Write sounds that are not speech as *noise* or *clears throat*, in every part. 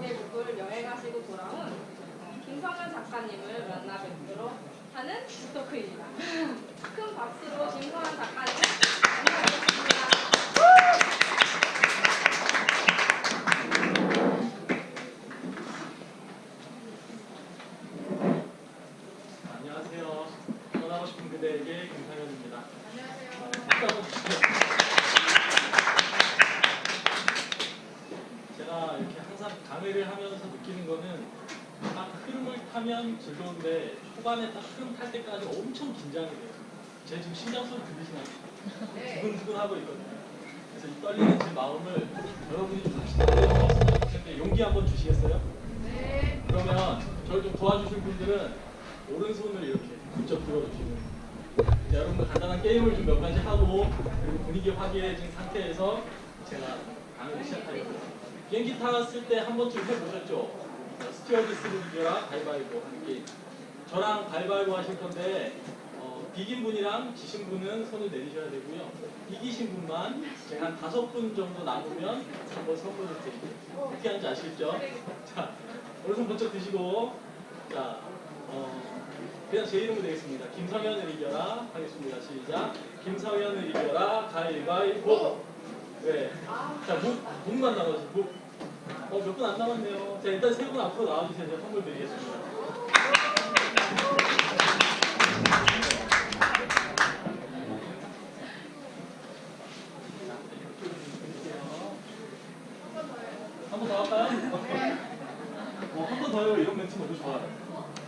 공동제국을 여행하시고 돌아온 김성현 작가님을 만나 뵙도록 하는 북토크입니다. 큰 박수로 김성현 작가님 만나뵙겠습니다. 딱 흐름 탈 때까지 엄청 긴장이 돼요. 제 지금 심장 소리 들리시나요? 두근두근 하고 있거든요. 그래서 이 떨리는 제 마음을 여러분이 좋겠는데 용기 한번 주시겠어요? 그러면 저를 좀 도와주실 분들은 오른손을 이렇게 부쩍 들어주시고 자, 여러분들 간단한 게임을 좀 몇 가지 하고 그리고 분위기 확인해진 상태에서 제가 강의를 시작하겠습니다. 비행기 탔을 때 한 번쯤 해보셨죠? 스튜어디스를 이겨라 가위바위보 하는 게임 저랑 가위바위보 하실 건데 어, 비긴 분이랑 지신 분은 손을 내리셔야 되고요 이기신 분만 제가 한 다섯 분 정도 남으면 한번 선물을 드릴게요 어떻게 하는지 아시겠죠? 자 오른손 번쩍 드시고 자 어, 그냥 제 이름으로 되겠습니다. 김성현을 이겨라 하겠습니다. 시작. 김성현을 이겨라 가위바위보. 네. 자, 묵, 묵만 남았어요. 묵. 어, 몇 분 안 남았네요. 자, 일단 세 분 앞으로 나와주세요. 제가 선물 드리겠습니다. 한번더 할까요? 어, 한번 더요. 이런 멘트 너무 좋아요.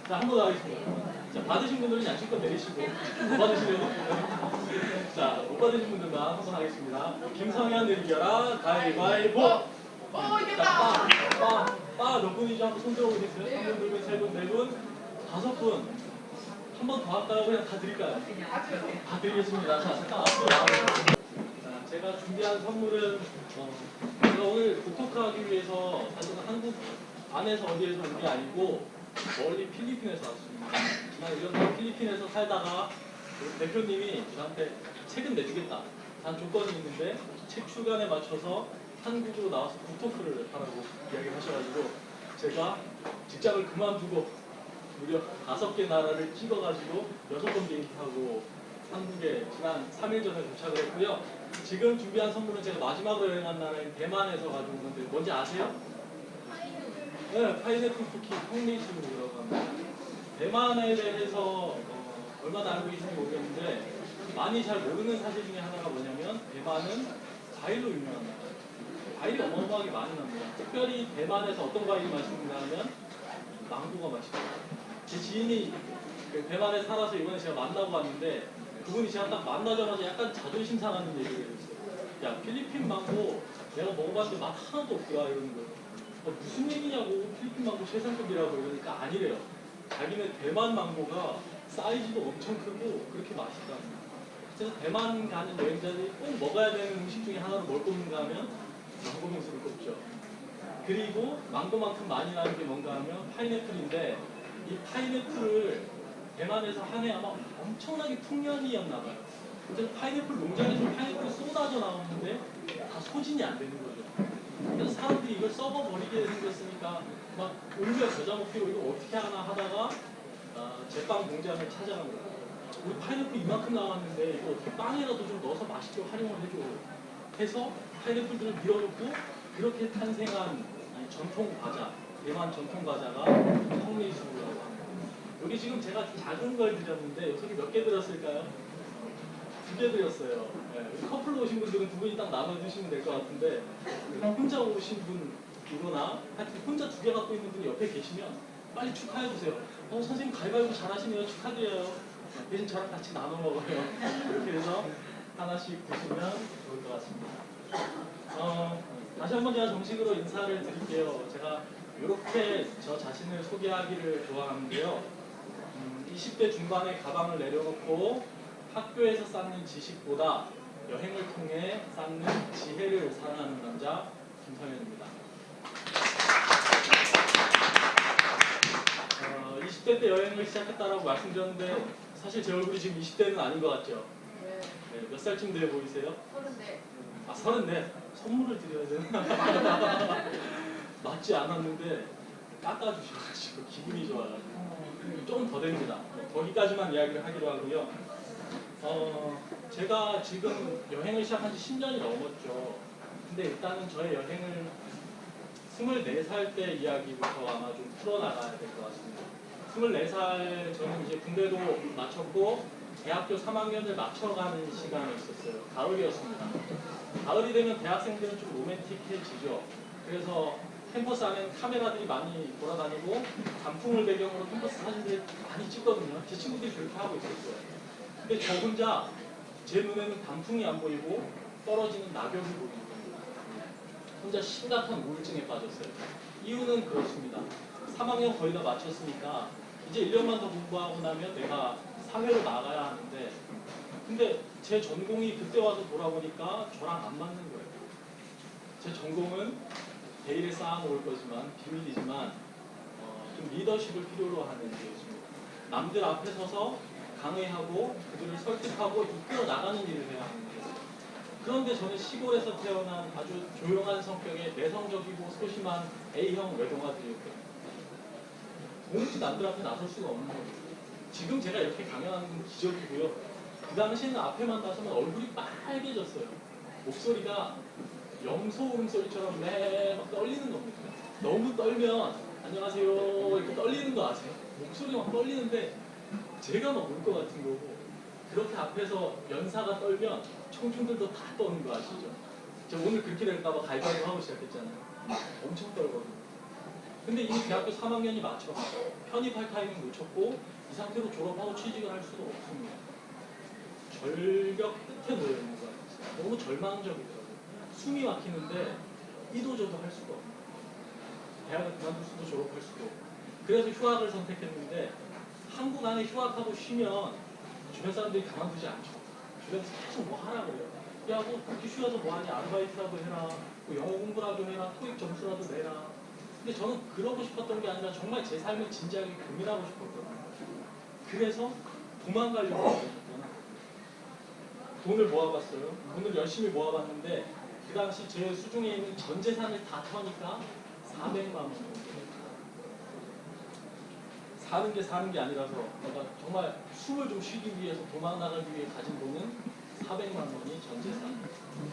자, 한 번 더 하겠습니다. 자, 받으신 분들은 양심껏 내리시고, 못 받으시면, *laughs* 자, 못 받으신 분들만 한 번 하겠습니다. 김성현을 이겨라, 가위바위보! 어, 자, 이겼다! 빠, 빠, 빠, 몇 분이죠? 한번 손 들어보겠어요? 한 분, 두 분, 세 분, 네 분, 다섯 분. 한 번 더 할까요? 그냥 다 드릴까요? 다 드리겠습니다. 자, 잠깐. 자, 제가 준비한 선물은, 어, 제가 오늘 독톡하기 위해서 사실은 한국 안에서 어디에서 온 게 아니고, 멀리 필리핀에서 왔습니다. 난 이런 필리핀에서 살다가 대표님이 저한테 책은 내주겠다. 단 조건이 있는데 책 출간에 맞춰서 한국으로 나와서 북토크를 하라고 이야기를 하셔가지고 제가 직장을 그만두고 무려 다섯 개 나라를 찍어가지고 여섯 번 비행기 타고 한국에 지난 3일 전에 도착을 했고요. 지금 준비한 선물은 제가 마지막으로 여행한 나라인 대만에서 가지고 오는데 뭔지 아세요? 네, 파인애플 쿠키 콩리스라고 합니다. 대만에 대해서 어, 얼마나 알고 계신지 모르겠는데 많이 잘 모르는 사실 중에 하나가 뭐냐면 대만은 과일로 유명한 나라예요. 과일이 어마어마하게 많이 납니다. 특별히 대만에서 어떤 과일이 맛있는가 하면 망고가 맛있어요. 제 지인이 그 대만에 살아서 이번에 제가 만나고 왔는데 그분이 제가 딱 만나자마자 약간 자존심 상하는 얘기를 했어요. 야 필리핀 망고 내가 먹어봤는데 맛 하나도 없더라 이러는 거예요. 어, 무슨 얘기냐고 필리핀 망고 최상급이라고 이러니까 아니래요. 자기는 대만 망고가 사이즈도 엄청 크고 그렇게 맛있다. 그래서 대만 가는 여행자들이 꼭 먹어야 되는 음식 중에 하나로 뭘 꼽는가 하면 망고 빙수를 꼽죠. 그리고 망고만큼 많이 나는 게 뭔가 하면 파인애플인데 이 파인애플을 대만에서 한 해 아마 엄청나게 풍년이었나 봐요. 그래서 파인애플 농장에서 파인애플이 쏟아져 나오는데 다 소진이 안 되는 거죠. 그래서 사람들이 이걸 썩어버리게 생겼으니까 막 온갖 겨자 먹기로 이거 어떻게 하나 하다가 어, 제빵 공장을 찾아간 거예요. 우리 파인애플 이만큼 나왔는데 이거 어떻게 빵에라도 좀 넣어서 맛있게 활용을 해줘. 해서 파인애플들을 밀어놓고 그렇게 탄생한 이 전통 과자, 대만 전통 과자가 합니다. 여기 지금 제가 작은 걸 드렸는데 여기 몇개 들었을까요? 두 개 드렸어요. 네, 커플로 오신 분들은 두 분이 딱 나눠 드시면 될 것 같은데 혼자 오신 분이거나 하여튼 혼자 두 개 갖고 있는 분이 옆에 계시면 빨리 축하해 주세요. 어 선생님 가위바위보 잘하시네요. 축하드려요. 네, 대신 저랑 같이 나눠 먹어요. *laughs* 이렇게 해서 하나씩 드시면 좋을 것 같습니다. 어, 다시 한번 제가 정식으로 인사를 드릴게요. 제가 이렇게 저 자신을 소개하기를 좋아하는데요. 음, 20대 중반에 가방을 내려놓고 학교에서 쌓는 지식보다 여행을 통해 쌓는 지혜를 사랑하는 남자 김성현입니다. 어, 20대 때 여행을 시작했다라고 말씀드렸는데 사실 제 얼굴이 지금 20대는 아닌 것 같죠? 네, 몇 살쯤 돼 보이세요? 아 서른네 선물을 드려야 되나? *laughs* 맞지 않았는데 깎아주셔가지고 기분이 좋아가지고 조금 더 됩니다. 거기까지만 이야기를 하기로 하고요. 어, 제가 지금 여행을 시작한 지 10년이 넘었죠. 근데 일단은 저의 여행을 24살 때 이야기부터 아마 좀 풀어나가야 될 것 같습니다. 24살 저는 이제 군대도 마쳤고 대학교 3학년을 맞춰가는 시간이 있었어요. 가을이었습니다. 가을이 되면 대학생들은 좀 로맨틱해지죠. 그래서 캠퍼스 안에는 카메라들이 많이 돌아다니고 단풍을 배경으로 캠퍼스 사진들 많이 찍거든요. 제 친구들이 그렇게 하고 있었어요. 근데 저 혼자 제 눈에는 단풍이 안 보이고 떨어지는 낙엽이 보이는 겁니다. 혼자 심각한 우울증에 빠졌어요. 이유는 그렇습니다. 3학년 거의 다 마쳤으니까 이제 1년만 더 공부하고 나면 내가 사회로 나가야 하는데 근데 제 전공이 그때 와서 돌아보니까 저랑 안 맞는 거예요. 제 전공은 대일에 쌓아놓을 거지만 비밀이지만 어, 좀 리더십을 필요로 하는 일이었습니다. 남들 앞에 서서 강의하고 그들을 설득하고 이끌어 나가는 일을 해야 하는 거예요. 그런데 저는 시골에서 태어난 아주 조용한 성격의 내성적이고 소심한 A형 외동아들이었거든요. 도무지 남들 앞에 나설 수가 없는 거예요. 지금 제가 이렇게 강연하는 건 기적이고요. 그 당시에는 앞에만 나서면 얼굴이 빨개졌어요. 목소리가 염소 울음소리처럼 매막 떨리는 겁니다. 너무 떨면 안녕하세요 이렇게 떨리는 거 아세요? 목소리가 막 떨리는데 제가 막 울 것 같은 거고 그렇게 앞에서 연사가 떨면 청중들도 다 떠는 거 아시죠? 제가 오늘 그렇게 될까봐 갈갈보 하고 시작했잖아요. 엄청 떨거든요. 근데 이미 대학교 3학년이 맞춰 편입할 타이밍 놓쳤고 이 상태로 졸업하고 취직을 할 수도 없습니다. 절벽 끝에 놓여 있는 거 같아요. 너무 절망적이더라고요. 숨이 막히는데 이도저도 할 수가 거예요. 대학을 그만둘 수도 졸업할 수도 없고. 그래서 휴학을 선택했는데 한국 안에 휴학하고 쉬면 주변 사람들이 가만두지 않죠. 주변에서 계속 뭐 하라 그래요. 야, 뭐 그렇게 쉬어서 뭐하니 아르바이트라도 해라. 뭐 영어 공부라도 해라. 토익 점수라도 내라. 근데 저는 그러고 싶었던 게 아니라 정말 제 삶을 진지하게 고민하고 싶었거든요. 그래서 도망가려고. 돈을 모아봤어요. 돈을 열심히 모아봤는데 그 당시 제 수중에 있는 전 재산을 다 터니까 400만 원. 사는 게 사는 게 아니라서 내가 정말 숨을 좀 쉬기 위해서 도망 나가기 위해 가진 돈은 400만 원이 전 재산.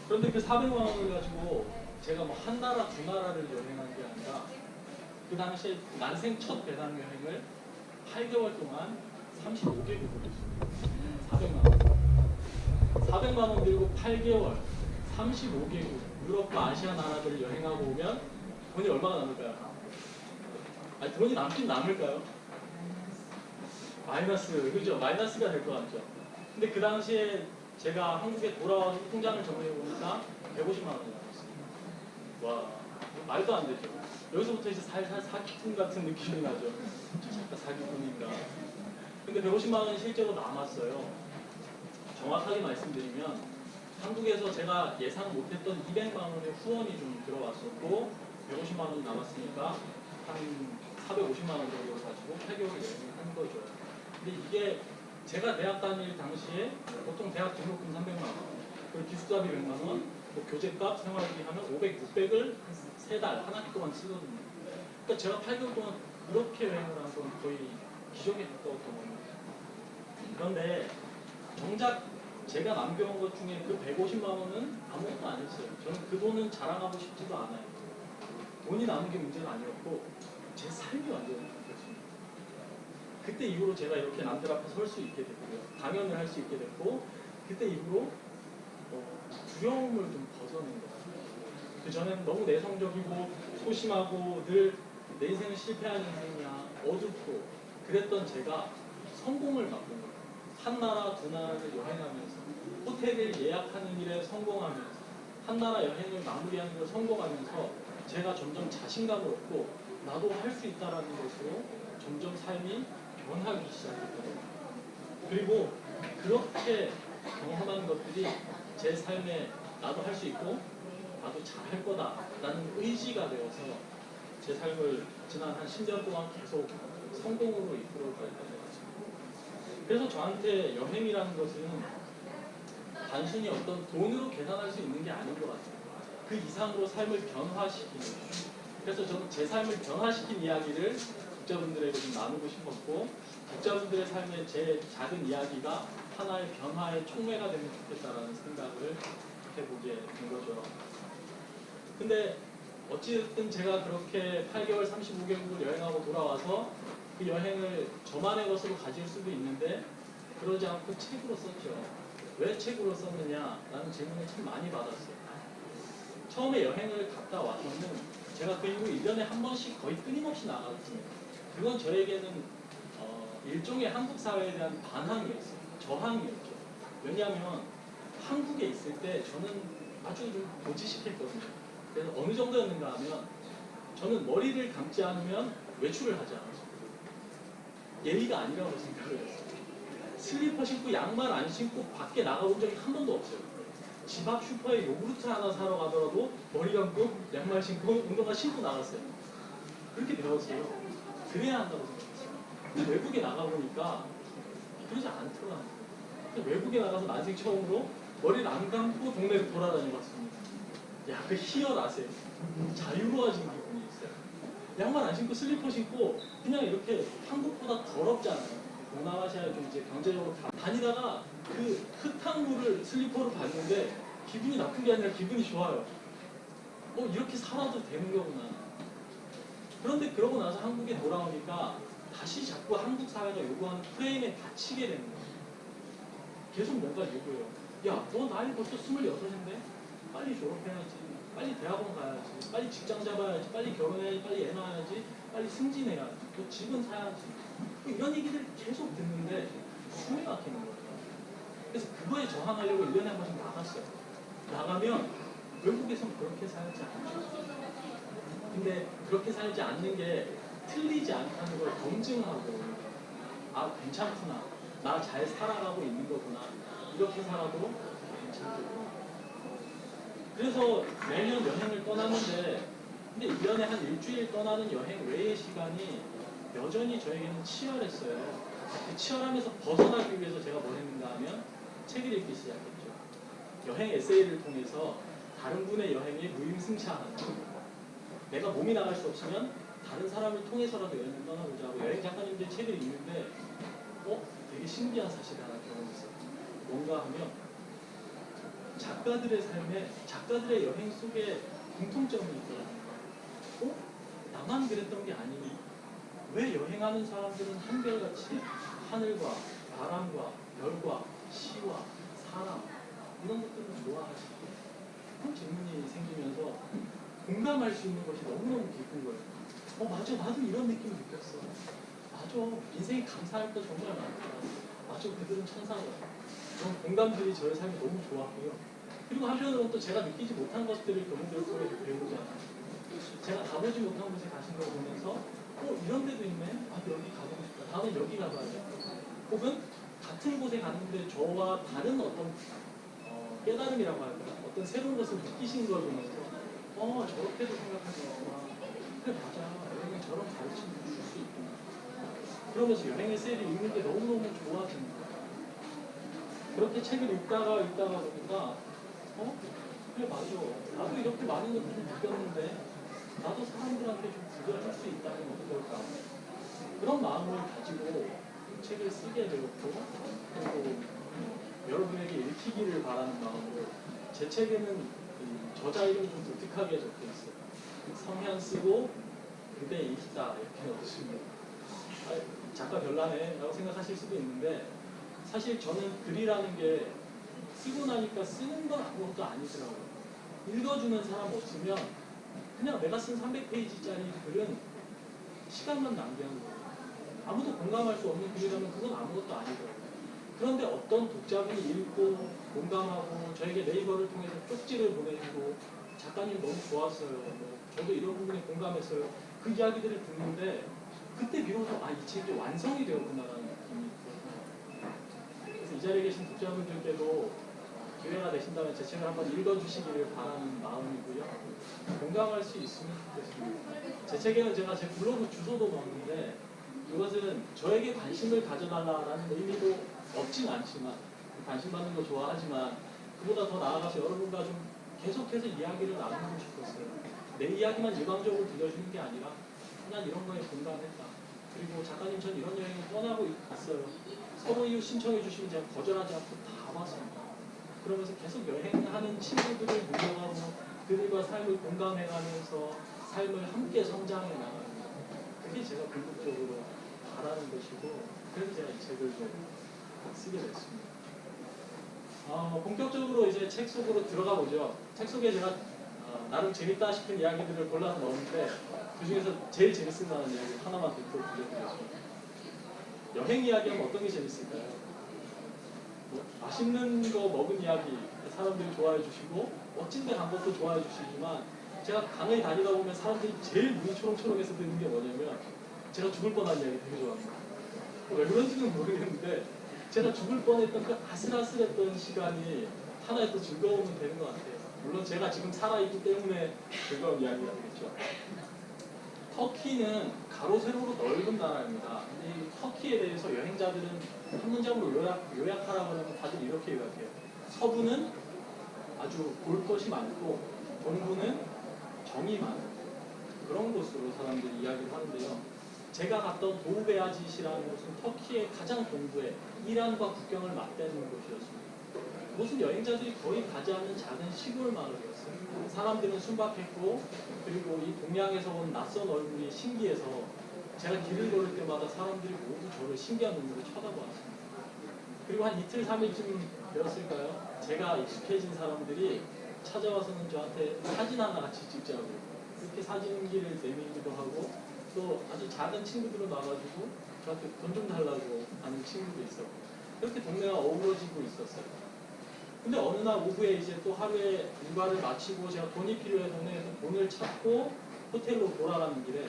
그런데 그 400만 원을 가지고 제가 뭐 한 나라 두 나라를 여행한 게 아니라 그 당시에 난생 첫 배낭 여행을 8개월 동안 35개국을 했습니다. 400만 원. 400만 원 들고 8개월, 35개국, 유럽과 아시아 나라들을 여행하고 오면 돈이 얼마가 남을까요? 아니 돈이 남긴 남을까요? 마이너스, 그죠? 마이너스가 될 것 같죠. 근데 그 당시에 제가 한국에 돌아와서 통장을 정리해 보니까 150만 원이 남았어요. 와, 말도 안 되죠. 여기서부터 이제 살살 사기꾼 같은 느낌이 나죠. 저 잠깐 사기꾼인가. 근데 150만 원이 실제로 남았어요. 정확하게 말씀드리면 한국에서 제가 예상 못했던 200만 원의 후원이 좀 들어왔었고 150만 원이 남았으니까 한 450만 원 정도 가지고 8개월 여행을 한 거죠. 근데 이게 제가 대학 다닐 당시에 보통 대학 등록금 300만 원, 그리고 기숙사비 100만 원, 뭐 교재값, 생활비 하면 500, 600을 세 달, 한 학기 동안 쓰거든요. 그러니까 제가 8개월 동안 그렇게 여행을 한 건 거의 기적에 가까웠던 겁니다. 그런데 정작 제가 남겨온 것 중에 그 150만 원은 아무것도 안 했어요. 저는 그 돈은 자랑하고 싶지도 않아요. 돈이 남은 게 문제가 아니었고 제 삶이 완전히 바뀌었습니다. 그때 이후로 제가 이렇게 남들 앞에 설 수 있게 됐고요. 강연을 할 수 있게 됐고 그때 이후로 어, 두려움을 좀 벗어낸 것 같아요. 그 전에는 너무 내성적이고 소심하고 늘 내 인생은 실패한 인생이야 어둡고 그랬던 제가 성공을 맛본 거예요. 한 나라 두 나라를 여행하면서 호텔을 예약하는 일에 성공하면서 한 나라 여행을 마무리하는 걸 성공하면서 제가 점점 자신감을 얻고 나도 할 수 있다라는 것으로 점점 삶이 변하기 시작했거든요. 그리고 그렇게 경험한 것들이 제 삶에 나도 할 수 있고 나도 잘할 거다라는 의지가 되어서 제 삶을 지난 한 10년 동안 계속 성공으로 했던 것 같습니다. 그래서 저한테 여행이라는 것은 단순히 어떤 돈으로 계산할 수 있는 게 아닌 것 같아요. 그 이상으로 삶을 변화시키는 그래서 저는 제 삶을 변화시킨 이야기를 독자분들에게 좀 나누고 싶었고 독자분들의 삶의 제 작은 이야기가 하나의 변화의 촉매가 되면 좋겠다라는 생각을 해보게 된 거죠. 근데 어찌됐든 제가 그렇게 8개월 35개국을 여행하고 돌아와서 그 여행을 저만의 것으로 가질 수도 있는데 그러지 않고 책으로 썼죠. 왜 책으로 썼느냐라는 질문을 참 많이 받았어요. 처음에 여행을 갔다 와서는 제가 그 이후 1년에 한 번씩 거의 끊임없이 나갔습니다. 그건 저에게는 어, 일종의 한국 사회에 대한 반항이었어요. 저항이었죠. 왜냐하면 한국에 있을 때 저는 아주 좀 고지식했거든요. 그래서 어느 정도였는가 하면 저는 머리를 감지 않으면 외출을 하지 않았어요. 예의가 아니라고 생각을 했어요. 슬리퍼 신고 양말 안 신고 밖에 나가본 적이 한 번도 없어요. 집 앞 슈퍼에 요구르트 하나 사러 가더라도 머리 감고 양말 신고 운동화 신고 나갔어요. 그렇게 배웠어요. 그래야 한다고 생각했어요. 외국에 나가보니까 그러지 않더라고요. 외국에 나가서 난생 처음으로 머리를 안 감고 동네를 돌아다녀 봤습니다. 야, 그 희열아세요? 자유로워진 기분이 있어요. 양말 안 신고 슬리퍼 신고 그냥 이렇게 한국보다 더럽잖아요. 동남아시아에 좀 이제 경제적으로 다 다니다가 그 흙탕물을 슬리퍼로 봤는데 기분이 나쁜 게 아니라 기분이 좋아요. 어, 이렇게 살아도 되는 거구나. 그런데 그러고 나서 한국에 돌아오니까 다시 자꾸 한국 사회가 요구하는 프레임에 갇히게 되는 거예요. 계속 뭔가 요구해요. 야, 너 나이 벌써 26인데? 빨리 졸업해야지. 빨리 대학원 가야지. 빨리 직장 잡아야지. 빨리 결혼해야지. 빨리 애 낳아야지. 빨리 승진해야지. 너 집은 사야지. 뭐 이런 얘기들 계속 듣는데 숨이 막히는 거예요. 그래서 그거에 저항하려고 1년에 한 번씩 나갔어요. 나가면 외국에선 그렇게 살지 않죠. 근데 그렇게 살지 않는 게 틀리지 않다는 걸 검증하고 아 괜찮구나 나 잘 살아가고 있는 거구나 이렇게 살아도 괜찮겠구나 그래서 매년 여행을 떠나는데 근데 1년에 한 일주일 떠나는 여행 외의 시간이 여전히 저에게는 치열했어요 그 치열함에서 벗어나기 위해서 제가 뭘 했는가 하면 책을 읽기 시작했죠 여행 에세이를 통해서 다른 분의 여행에 무임승차하는 내가 몸이 나갈 수 없으면 다른 사람을 통해서라도 여행을 떠나보자 하고 여행 작가님들 책을 읽는데 어? 되게 신기한 사실을 하나 경험했어요. 뭔가 하면 작가들의 삶에 작가들의 여행 속에 공통점이 있더라고요. 어? 나만 그랬던 게 아니니 왜 여행하는 사람들은 한결같이 하늘과 바람과 별과 시와 사람 이런 것들을 좋아하지? 그런 질문이 생기면서 공감할 수 있는 것이 너무너무 깊은 거예요. 어, 맞아. 나도 이런 느낌 느꼈어. 맞아. 인생이 감사할 거 정말 많더라. 맞아. 그들은 천사가. 그런 공감들이 저의 삶이 너무 좋았고요. 그리고 한편으로는 또 제가 느끼지 못한 것들을 그분들 통해서 배우잖아요. 제가 가보지 못한 곳에 가신 걸 보면서 어, 이런 데도 있네. 아, 여기 가보고 싶다. 다음에 여기 가봐야겠다. 혹은 같은 곳에 갔는데 저와 다른 어떤 어, 깨달음이라고 할까? 어떤 새로운 것을 느끼신 걸 보면서 어 저렇게도 있구나 그래 맞아 여행은 저런 가르침을 줄 수 있구나 그러면서 여행의 셀이 읽는 게 너무너무 거야 그렇게 책을 읽다가 읽다가 보니까 어? 그래 맞아 나도 이렇게 많은 것들을 느꼈는데 나도 사람들한테 좀 구별할 수 있다면 어떨까 그런 마음을 가지고 책을 쓰게 되었고 그리고 여러분에게 읽히기를 바라는 마음으로 제 책에는 이 저자 이름이 좀 독특하게 적혀 있어요. 성현 쓰고 그대 읽다 이렇게 넣으시면 아, 작가 별나네 라고 생각하실 수도 있는데 사실 저는 글이라는 게 쓰고 나니까 쓰는 건 아무것도 아니더라고요. 읽어주는 사람 없으면 그냥 내가 쓴 300페이지짜리 글은 시간만 낭비하는 거예요. 아무도 공감할 수 없는 글이라면 그건 아무것도 아니더라고요. 그런데 어떤 독자분이 읽고 공감하고 저에게 네이버를 통해서 쪽지를 보내주고 작가님 너무 좋았어요. 뭐 저도 이런 부분에 공감했어요. 그 이야기들을 듣는데 그때 비로소 아 이 책이 완성이 되었구나라는 느낌이 들어요. 그래서 이 자리에 계신 독자분들께도 기회가 되신다면 제 책을 한번 읽어주시기를 바라는 마음이고요. 공감할 수 있으면 좋겠습니다. 제 책에는 제가 제 블로그 주소도 넣었는데 이것은 저에게 관심을 가져달라는 의미도 없진 않지만 관심 받는 거 좋아하지만 그보다 더 나아가서 여러분과 좀 계속해서 이야기를 나누고 싶었어요. 내 이야기만 일방적으로 들려주는 게 아니라 난 이런 거에 공감했다. 그리고 작가님 전 이런 여행을 떠나고 있어요. 서로 이웃 신청해 주시면 제가 거절하지 않고 다 왔습니다. 그러면서 계속 여행하는 친구들을 모여가고 그들과 삶을 공감해가면서 삶을 함께 성장해 나가는 거. 그게 제가 궁극적으로 바라는 것이고 그래서 제가 이 책을 좀 쓰게 됐습니다. 어, 본격적으로 이제 책 속으로 들어가 보죠. 책 속에 제가 어, 나름 재밌다 싶은 이야기들을 골라서 넣었는데 그 중에서 제일 만한 이야기 하나만 듣고 들려드리겠습니다. 여행 이야기하면 어떤 게 재밌을까요? 뭐, 맛있는 거 먹은 이야기 사람들이 좋아해 주시고 멋진 데 간 것도 좋아해 주시지만 제가 강을 다니다 보면 사람들이 제일 눈이 초롱초롱해서 듣는 게 뭐냐면 제가 죽을 뻔한 이야기 되게 좋아합니다. 왜 그런지는 모르겠는데 제가 죽을 뻔했던 그 아슬아슬했던 시간이 하나의 또 즐거움은 되는 것 같아요. 물론 제가 지금 살아있기 때문에 즐거운 이야기가 되겠죠. 터키는 가로 세로로 넓은 나라입니다. 이 터키에 대해서 여행자들은 한 문장으로 요약, 요약하라고 하면 다들 이렇게 요약해요. 서부는 아주 볼 것이 많고 동부는 정이 많은 그런 곳으로 사람들이 이야기를 하는데요. 제가 갔던 도우베아짓이라는 곳은 터키의 가장 동부에 이란과 국경을 맞대는 곳이었습니다. 그곳은 여행자들이 거의 가지 않는 작은 시골 마을이었어요. 사람들은 순박했고 그리고 이 동양에서 온 낯선 얼굴이 신기해서 제가 길을 걸을 때마다 사람들이 모두 저를 신기한 눈으로 쳐다보았습니다. 그리고 한 이틀, 삼일쯤 되었을까요? 제가 익숙해진 사람들이 찾아와서는 저한테 사진 하나 같이 찍자고 그렇게 사진기를 내밀기도 하고 또 아주 작은 친구들은 와가지고 저한테 돈 좀 달라고 하는 친구도 있었고 그렇게 동네가 어우러지고 있었어요. 근데 어느 날 오후에 이제 또 하루에 일과를 마치고 제가 돈이 필요해 동네에서 돈을 찾고 호텔로 돌아가는 길에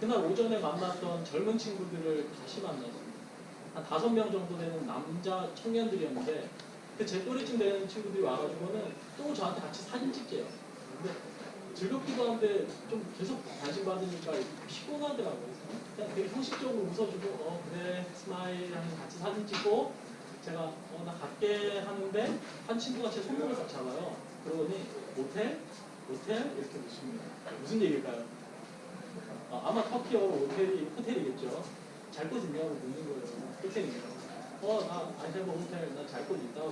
그날 오전에 만났던 젊은 친구들을 다시 만났습니다. 한 다섯 명 정도 되는 남자 청년들이었는데 그제 또래쯤 되는 친구들이 와가지고는 또 저한테 같이 사진 찍재요. 근데 즐겁기도 한데 좀 계속 관심 받으니까 피곤하더라고요. 그냥 되게 형식적으로 웃어주고 어 그래 smile 하면 같이 사진 찍고 제가 어 나 갈게 하는데 한 친구가 제 손목을 딱 잡아요. 그러더니 otel? otel? 이렇게 묻습니다. 무슨 얘기일까요? 어, 아마 터키어로 호텔이 otel이겠죠. 잘 곳 있냐고 묻는 거예요. 호텔이요. 어, 나 아이템버 호텔 나잘곳 있다고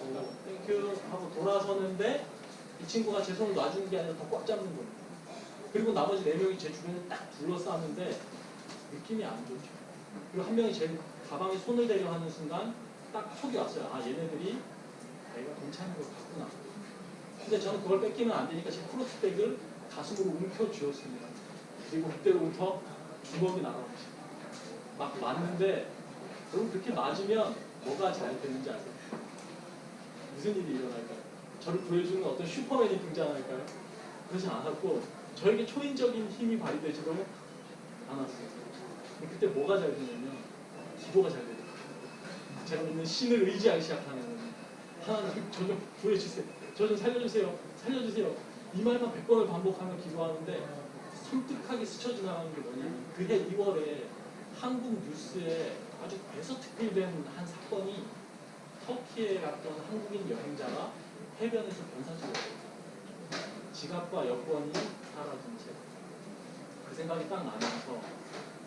땡큐 하고 돌아서는데 이 친구가 제 손을 놔주는 게 아니라 더 꽉 잡는 거예요. 그리고 나머지 네 명이 제 주변에 딱 둘러싸는데 느낌이 안 좋죠. 그리고 한 명이 제 가방에 손을 대려 하는 순간 딱 촉이 왔어요. 아 얘네들이 내가 괜찮은 걸 갖구나. 근데 저는 그걸 뺏기면 안 되니까 제 크로스백을 가슴으로 움켜 쥐었습니다. 그리고 그때로부터 주먹이 나가버렸어요. 막 맞는데 여러분 그렇게 맞으면 뭐가 잘 되는지 아세요? 무슨 일이 일어날까요? 저를 구해주는 어떤 슈퍼맨이 등장할까요? 그러지 않았고 저에게 초인적인 힘이 발휘되지도 않았어요. 그때 뭐가 잘 되냐면 기도가 잘 되더라고요. 제가 믿는 신을 의지하기 시작하는. 하나님 저좀 구해주세요. 저 좀 살려주세요. 살려주세요. 이 말만 100번을 반복하며 기도하는데 섬뜩하게 스쳐 지나가는 게 뭐냐면 그해 2월에 한국 뉴스에 아주 대서특필된 한 사건이 터키에 갔던 한국인 여행자가 해변에서 변사체였어요. 지갑과 여권이 사라진 채. 그 생각이 딱 나면서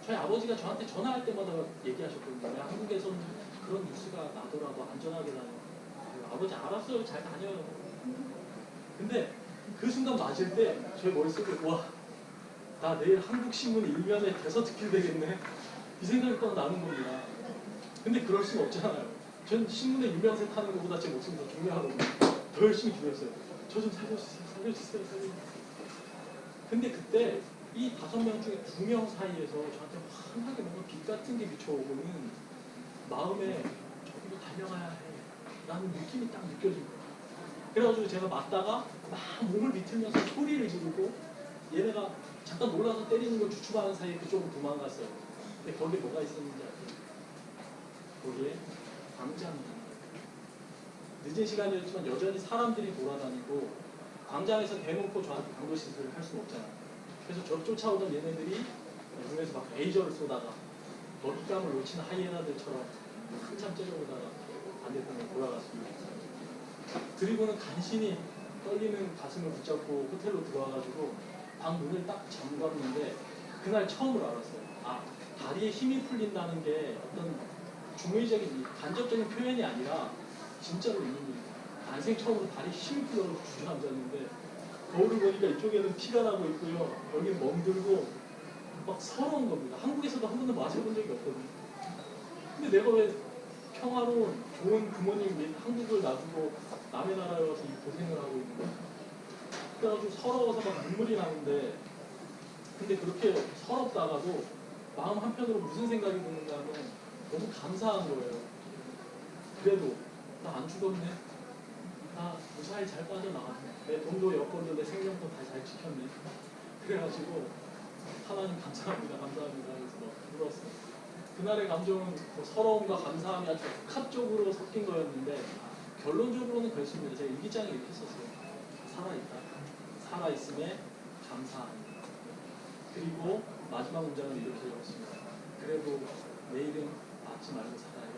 저희 아버지가 저한테 전화할 때마다 얘기하셨거든요. 야, 한국에서는 그런 뉴스가 나더라도 안전하게 다녀. 아버지 알았어요. 잘 다녀요. 근데 그 순간 맞을 때 저희 머릿속에 와, 나 내일 한국 신문 일면에 대서특필 되겠네. 이 생각이 딱 나는 겁니다. 근데 그럴 수는 없잖아요. 전 신문에 유명세 타는 것보다 제 목숨이 더 중요하거든요. 더 열심히 기도했어요. 저 좀 살려주세요. 살려주세요. 살려주세요. 근데 그때 이 다섯 명 중에 두 명 사이에서 저한테 환하게 뭔가 빛 같은 게 비춰오고는 마음에 저기로 달려가야 해. 라는 느낌이 딱 느껴진 거예요. 그래가지고 제가 맞다가 막 몸을 비틀면서 소리를 지르고 얘네가 잠깐 놀라서 때리는 걸 주춤하는 사이에 그쪽으로 도망갔어요. 근데 거기에 뭐가 있었는지 아세요? 거기에 광장이 늦은 시간이었지만 여전히 사람들이 돌아다니고 광장에서 대놓고 저한테 강도 시술을 할 수는 없잖아요. 그래서 저를 쫓아오던 얘네들이 눈에서 막 레이저를 쏘다가 먹잇감을 놓친 하이에나들처럼 한참 째려보다가 반대편으로 돌아갔습니다. 그리고는 간신히 떨리는 가슴을 붙잡고 호텔로 들어와가지고 방 문을 딱 잠갔는데 그날 처음으로 알았어요. 아 다리에 힘이 풀린다는 게 어떤 중의적인 간접적인 표현이 아니라 진짜로 난생 처음으로 다리에 힘이 풀려서 주저앉았는데 거울을 보니까 이쪽에는 피가 나고 있고요. 여기 멍들고 막 서러운 겁니다. 한국에서도 한 번도 마셔본 적이 없거든요. 근데 내가 왜 평화로운 좋은 부모님 및 한국을 놔두고 남의 나라에 와서 이 고생을 하고 있는 거야. 그래가지고 서러워서 막 눈물이 나는데 근데 그렇게 서럽다가도 마음 한편으로 무슨 생각이 드는가 하면 너무 감사한 거예요. 그래도 나 안 죽었네. 나 무사히 잘 빠져나갔네. 내 돈도 여권도 내 생명도 다 잘 지켰네. 그래가지고 하나님 감사합니다. 감사합니다. 그래서 막 울었어요. 그날의 감정은 뭐 서러움과 감사함이 아주 복합적으로 섞인 거였는데 결론적으로는 그랬습니다. 제가 일기장에 이렇게 썼어요. 살아있다. 살아있음에 감사합니다. 그리고 마지막 문장은 이렇게 적었습니다. 그래도 내일은 맞지 말고 살아요.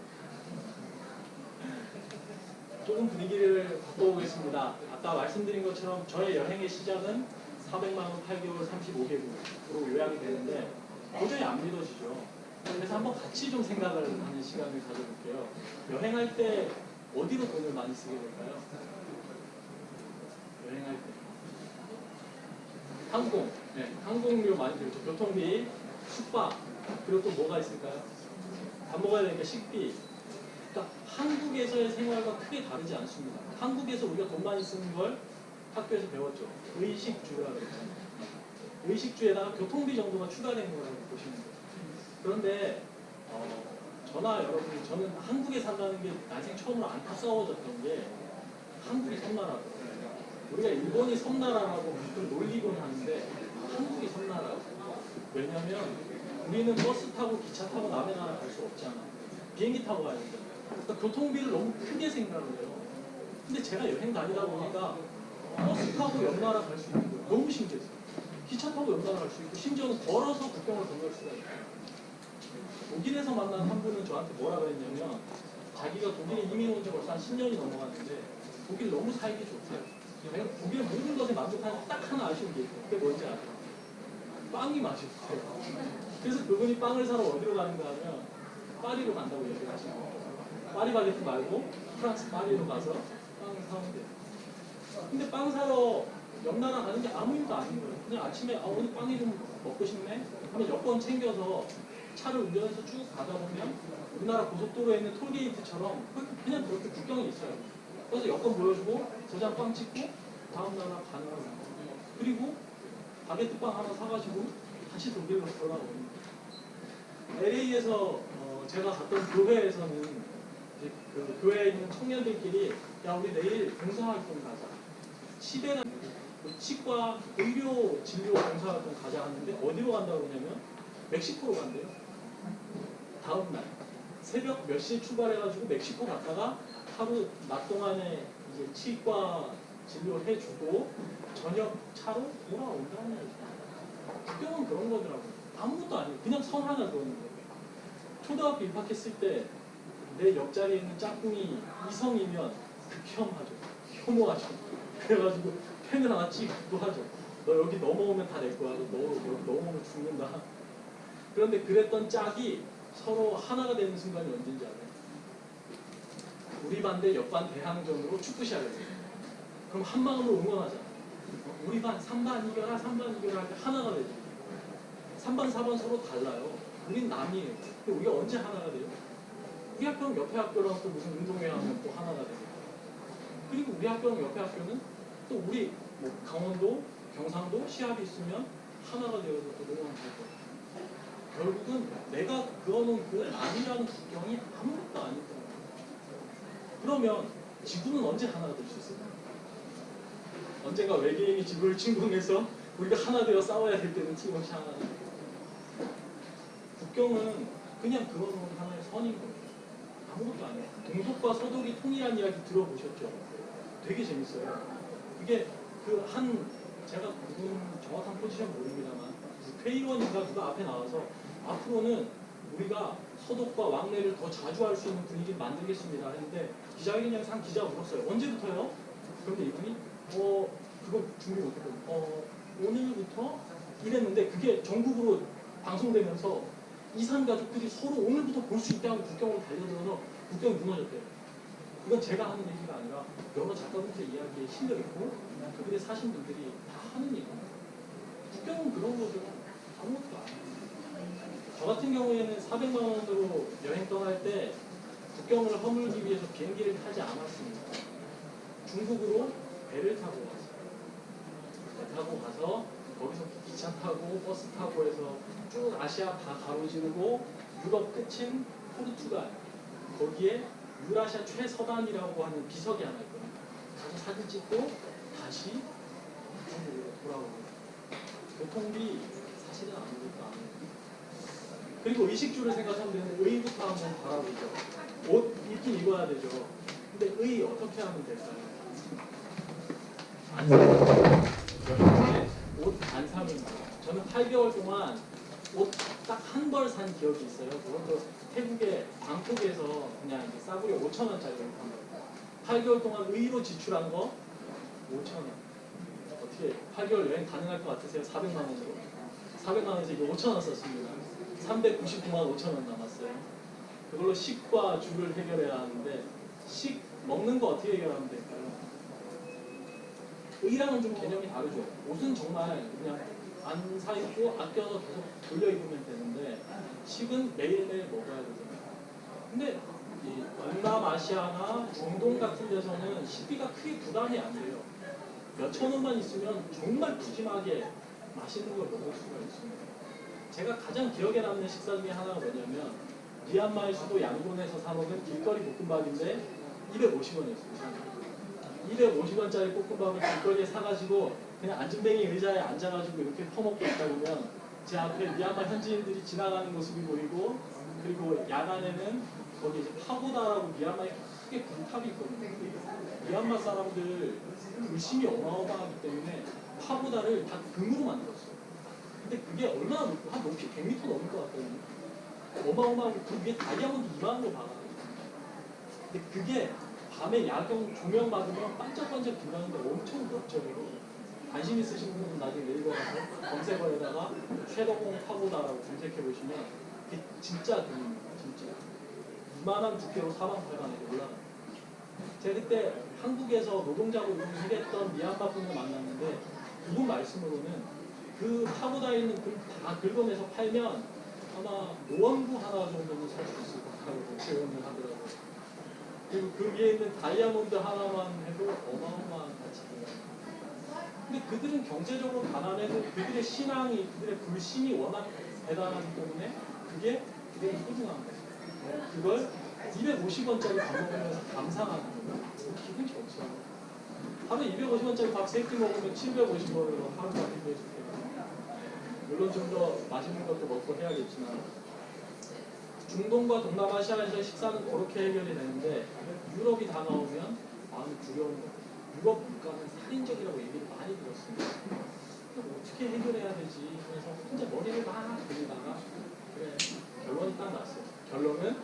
*laughs* 조금 분위기를 바꿔보겠습니다. 아까 말씀드린 것처럼 저의 여행의 시작은 400만 원 8개월 35개국으로 요약이 되는데 도저히 안 믿어지죠. 그래서 한번 같이 좀 생각을 하는 시간을 가져볼게요. 여행할 때 어디로 돈을 많이 쓰게 될까요? 여행할 때. 항공, 네, 항공료 많이 들죠. 교통비, 숙박, 그리고 또 뭐가 있을까요? 밥 먹어야 되니까 식비. 그러니까 한국에서의 생활과 크게 다르지 않습니다. 한국에서 우리가 돈 많이 쓰는 걸 학교에서 배웠죠. 의식주라고 그랬죠. 의식주에다가 교통비 정도가 추가된 거라고 보시면 돼요. 그런데 어, 저나 여러분이 저는 한국에 산다는 게 난생 처음으로 안타까워졌던 게 한국이 섬나라고 우리가 일본이 섬나라라고 늘 놀리곤 하는데 한국이 섬나라고 왜냐면 우리는 버스 타고 기차 타고 남의 나라 갈 수 없잖아. 비행기 타고 가야 되잖아 그러니까 교통비를 너무 크게 생각을 해요. 근데 제가 여행 다니다 보니까 버스 타고 옆 나라 갈 수 있는 거예요. 너무 신기했어요. 기차 타고 옆 나라 갈 수 있고 심지어는 걸어서 국경을 건널 수가 있어요. 독일에서 만난 한 분은 저한테 뭐라 그랬냐면 자기가 독일에 이민 온 지 벌써 한 10년이 넘어갔는데 독일 너무 살기 좋대요. 내가 독일 모든 것에 만족하는 딱 하나 아쉬운 게 있어요. 그게 뭔지 아세요? 빵이 맛있어요. 그래서 그분이 빵을 사러 어디로 가는가 하면 파리로 간다고 얘기를 하시고 파리바게트 말고 프랑스 파리로 가서 빵을 사오면 돼요. 근데 빵 사러 옆 나라 가는 게 아무 일도 아닌 거예요. 그냥 아침에 아 오늘 빵이 좀 먹고 싶네. 그러면 여권 챙겨서 차를 운전해서 쭉 가다 보면 우리나라 고속도로에 있는 톨게이트처럼 그- 그냥 그렇게 국경이 있어요. 그래서 여권 보여주고 저장 빵 찍고 다음 나라 가는 거예요. 그리고 바게트 빵 하나 사가지고 다시 독일로 돌아오는 LA에서 어, 제가 갔던 교회에서는 그 교회에 있는 청년들끼리 야 우리 내일 봉사활동 가자. 그 치과 의료 진료 봉사활동 가자 하는데 어디로 간다고 그러냐면 멕시코로 간대요. 다음 날 새벽 몇 시에 출발해가지고 멕시코 갔다가 하루 낮 동안에 이제 치과 진료해주고 저녁 차로 돌아온다는. 국경은 그런 거더라고요. 아무것도 아니에요. 그냥 선 하나 그어는 거예요. 초등학교 입학했을 때 내 옆자리에 있는 짝꿍이 이성이면 극혐하죠. 혐오하죠. 그래가지고 펜을 하나 찍기도 하죠. 너 여기 넘어오면 다 내 거야. 너 여기 넘어오면 죽는다. 그런데 그랬던 짝이 서로 하나가 되는 순간이 언제인지 알아요? 우리 반대 옆반 대항전으로 축구 시합을 해요. 그럼 한 마음으로 응원하잖아. 우리 반 3반 이겨라, 3반 이겨라 할 때 하나가 되죠. 3반, 4반 서로 달라요. 우린 남이에요. 근데 우리가 언제 하나가 돼요? 우리 학교는 옆에 학교랑 또 무슨 운동회 하면 또 하나가 되고. 그리고 우리 학교랑 옆에 학교는 또 우리 뭐 강원도, 경상도 시합이 있으면 하나가 되어서 또 응원할 거예요. 결국은 내가 그어놓은 그 남이라는 국경이 아무것도 아니다. 그러면 지구는 언제 하나가 될 수 있을까요? 언젠가 외계인이 지구를 침공해서 우리가 하나 되어 싸워야 될 때는 틀림없이 하나 돼. 국경은 그냥 그어놓은 하나의 선인 거예요. 아무것도 아니에요. 동독과 서독이 통일한 이야기 들어보셨죠? 되게 재밌어요. 그게 그 한 제가 그분 정확한 포지션 모릅니다만 그 회의원인가 누가 앞에 나와서 앞으로는 우리가 서독과 왕래를 더 자주 할 수 있는 분위기를 만들겠습니다 했는데 기자회견장에서 한 기자가 물었어요. 언제부터요? 그런데 이분이 어 그거 준비 못했거든요. 어 오늘부터 이랬는데 그게 전국으로 방송되면서 이산 가족들이 서로 오늘부터 볼 수 있게 하고 국경으로 달려들어서 국경이 무너졌대요. 이건 제가 하는 얘기가 아니라 여러 작가분들의 이야기에 실려 있고 그들의 사신 분들이 다 하는 얘기입니다. 국경은 그런 거죠. 아무것도 아니에요. 저 같은 경우에는 400만 원으로 여행 떠날 때 국경을 허물기 위해서 비행기를 타지 않았습니다. 중국으로 배를 타고 갔어요. 배 타고 가서 거기서 기차 타고 버스 타고 해서 쭉 아시아 다 가로지르고 유럽 끝인 포르투갈 거기에 유라시아 최서단이라고 하는 비석이 하나 있거든요. 가서 사진 찍고 다시 중국으로 돌아오고 교통비 사실은 아무것도 안 해요. 그리고 의식주를 생각하면 되는데 의부터 한번 바라보죠. 옷 입긴 입어야 되죠. 근데 의 어떻게 하면 될까요? 안 사면 옷안 사면 돼요. 저는 8개월 동안 옷 딱 한 벌 산 기억이 있어요. 그것도 태국의 방콕에서 그냥 이제 싸구려 5천 원짜리 옷한 번. 8개월 동안 의로 지출한 거 5천 원. 어떻게 8개월 여행 가능할 것 같으세요? 400만 원으로? 400만 원에서 이거 5천 원 썼습니다. 399만 5천 원 남았어요. 그걸로 식과 주를 해결해야 하는데 식 먹는 거 어떻게 해결하면 될까요? 의랑은 좀 개념이 다르죠. 옷은 정말 그냥 안 사 입고 아껴서 계속 돌려 입으면 되는데 식은 매일매일 먹어야 되잖아요. 근데 이 동남아시아나 중동 같은 데서는 식비가 크게 부담이 안 돼요. 몇천 원만 있으면 정말 푸짐하게 맛있는 걸 먹을 수가 있습니다. 제가 가장 기억에 남는 식사 중에 하나가 뭐냐면 미얀마의 수도 양곤에서 사 먹은 길거리 볶음밥인데 250원이었어요. 250원짜리 볶음밥을 길거리에 사가지고 그냥 안전뱅이 의자에 앉아가지고 이렇게 퍼먹고 있다 보면 제 앞에 미얀마 현지인들이 지나가는 모습이 보이고 그리고 야간에는 거기 이제 파고다라고 미얀마에 크게 굴탑이 있거든요. 미얀마 사람들 불심이 어마어마하기 때문에 파고다를 다 금으로 만들었어요. 근데 그게 얼마나 높고 한 높이 100m 넘을 것 같거든요. 어마어마하고 그 위에 다이아몬드 이만한 거 박아요. 근데 그게 밤에 야경 조명 받으면 반짝반짝 빛나는데 엄청 넓적이고 관심 있으신 분들은 나중에 네이버 가서 검색어에다가 쉐더공 파고다라고 검색해 보시면 그게 진짜 금입니다. 진짜. 이만한 두께로 사방팔방에 올라가요. 제가 그때 한국에서 노동자로 일했던 미얀마 분을 만났는데 그분 말씀으로는 그 파고다에 있는 글 다 긁어내서 팔면 아마 노원구 하나 정도는 살 수 있을 것 같다고 표현을 하더라고요. 그리고 그 위에 있는 다이아몬드 하나만 해도 어마어마한 가치예요. 근데 그들은 경제적으로 가난해도 그들의 신앙이, 그들의 불신이 워낙 대단하기 때문에 그게 그들의 소중한 거예요. 그걸 250원짜리 밥 먹으면서 감상하는 거예요. 기분 좋죠. 하루에 250원짜리 밥 3끼 먹으면 750원으로 하루가 힘들어질 거예요. 물론 좀 더 맛있는 것도 먹고 해야겠지만 중동과 동남아시아에서 식사는 그렇게 해결이 되는데 유럽이 다가오면 마음이 두려운 거예요. 유럽 물가는 살인적이라고 얘기를 많이 들었습니다. 그럼 어떻게 해결해야 되지? 그래서 혼자 머리를 막 돌리다가 그래 결론이 딱 났어요. 결론은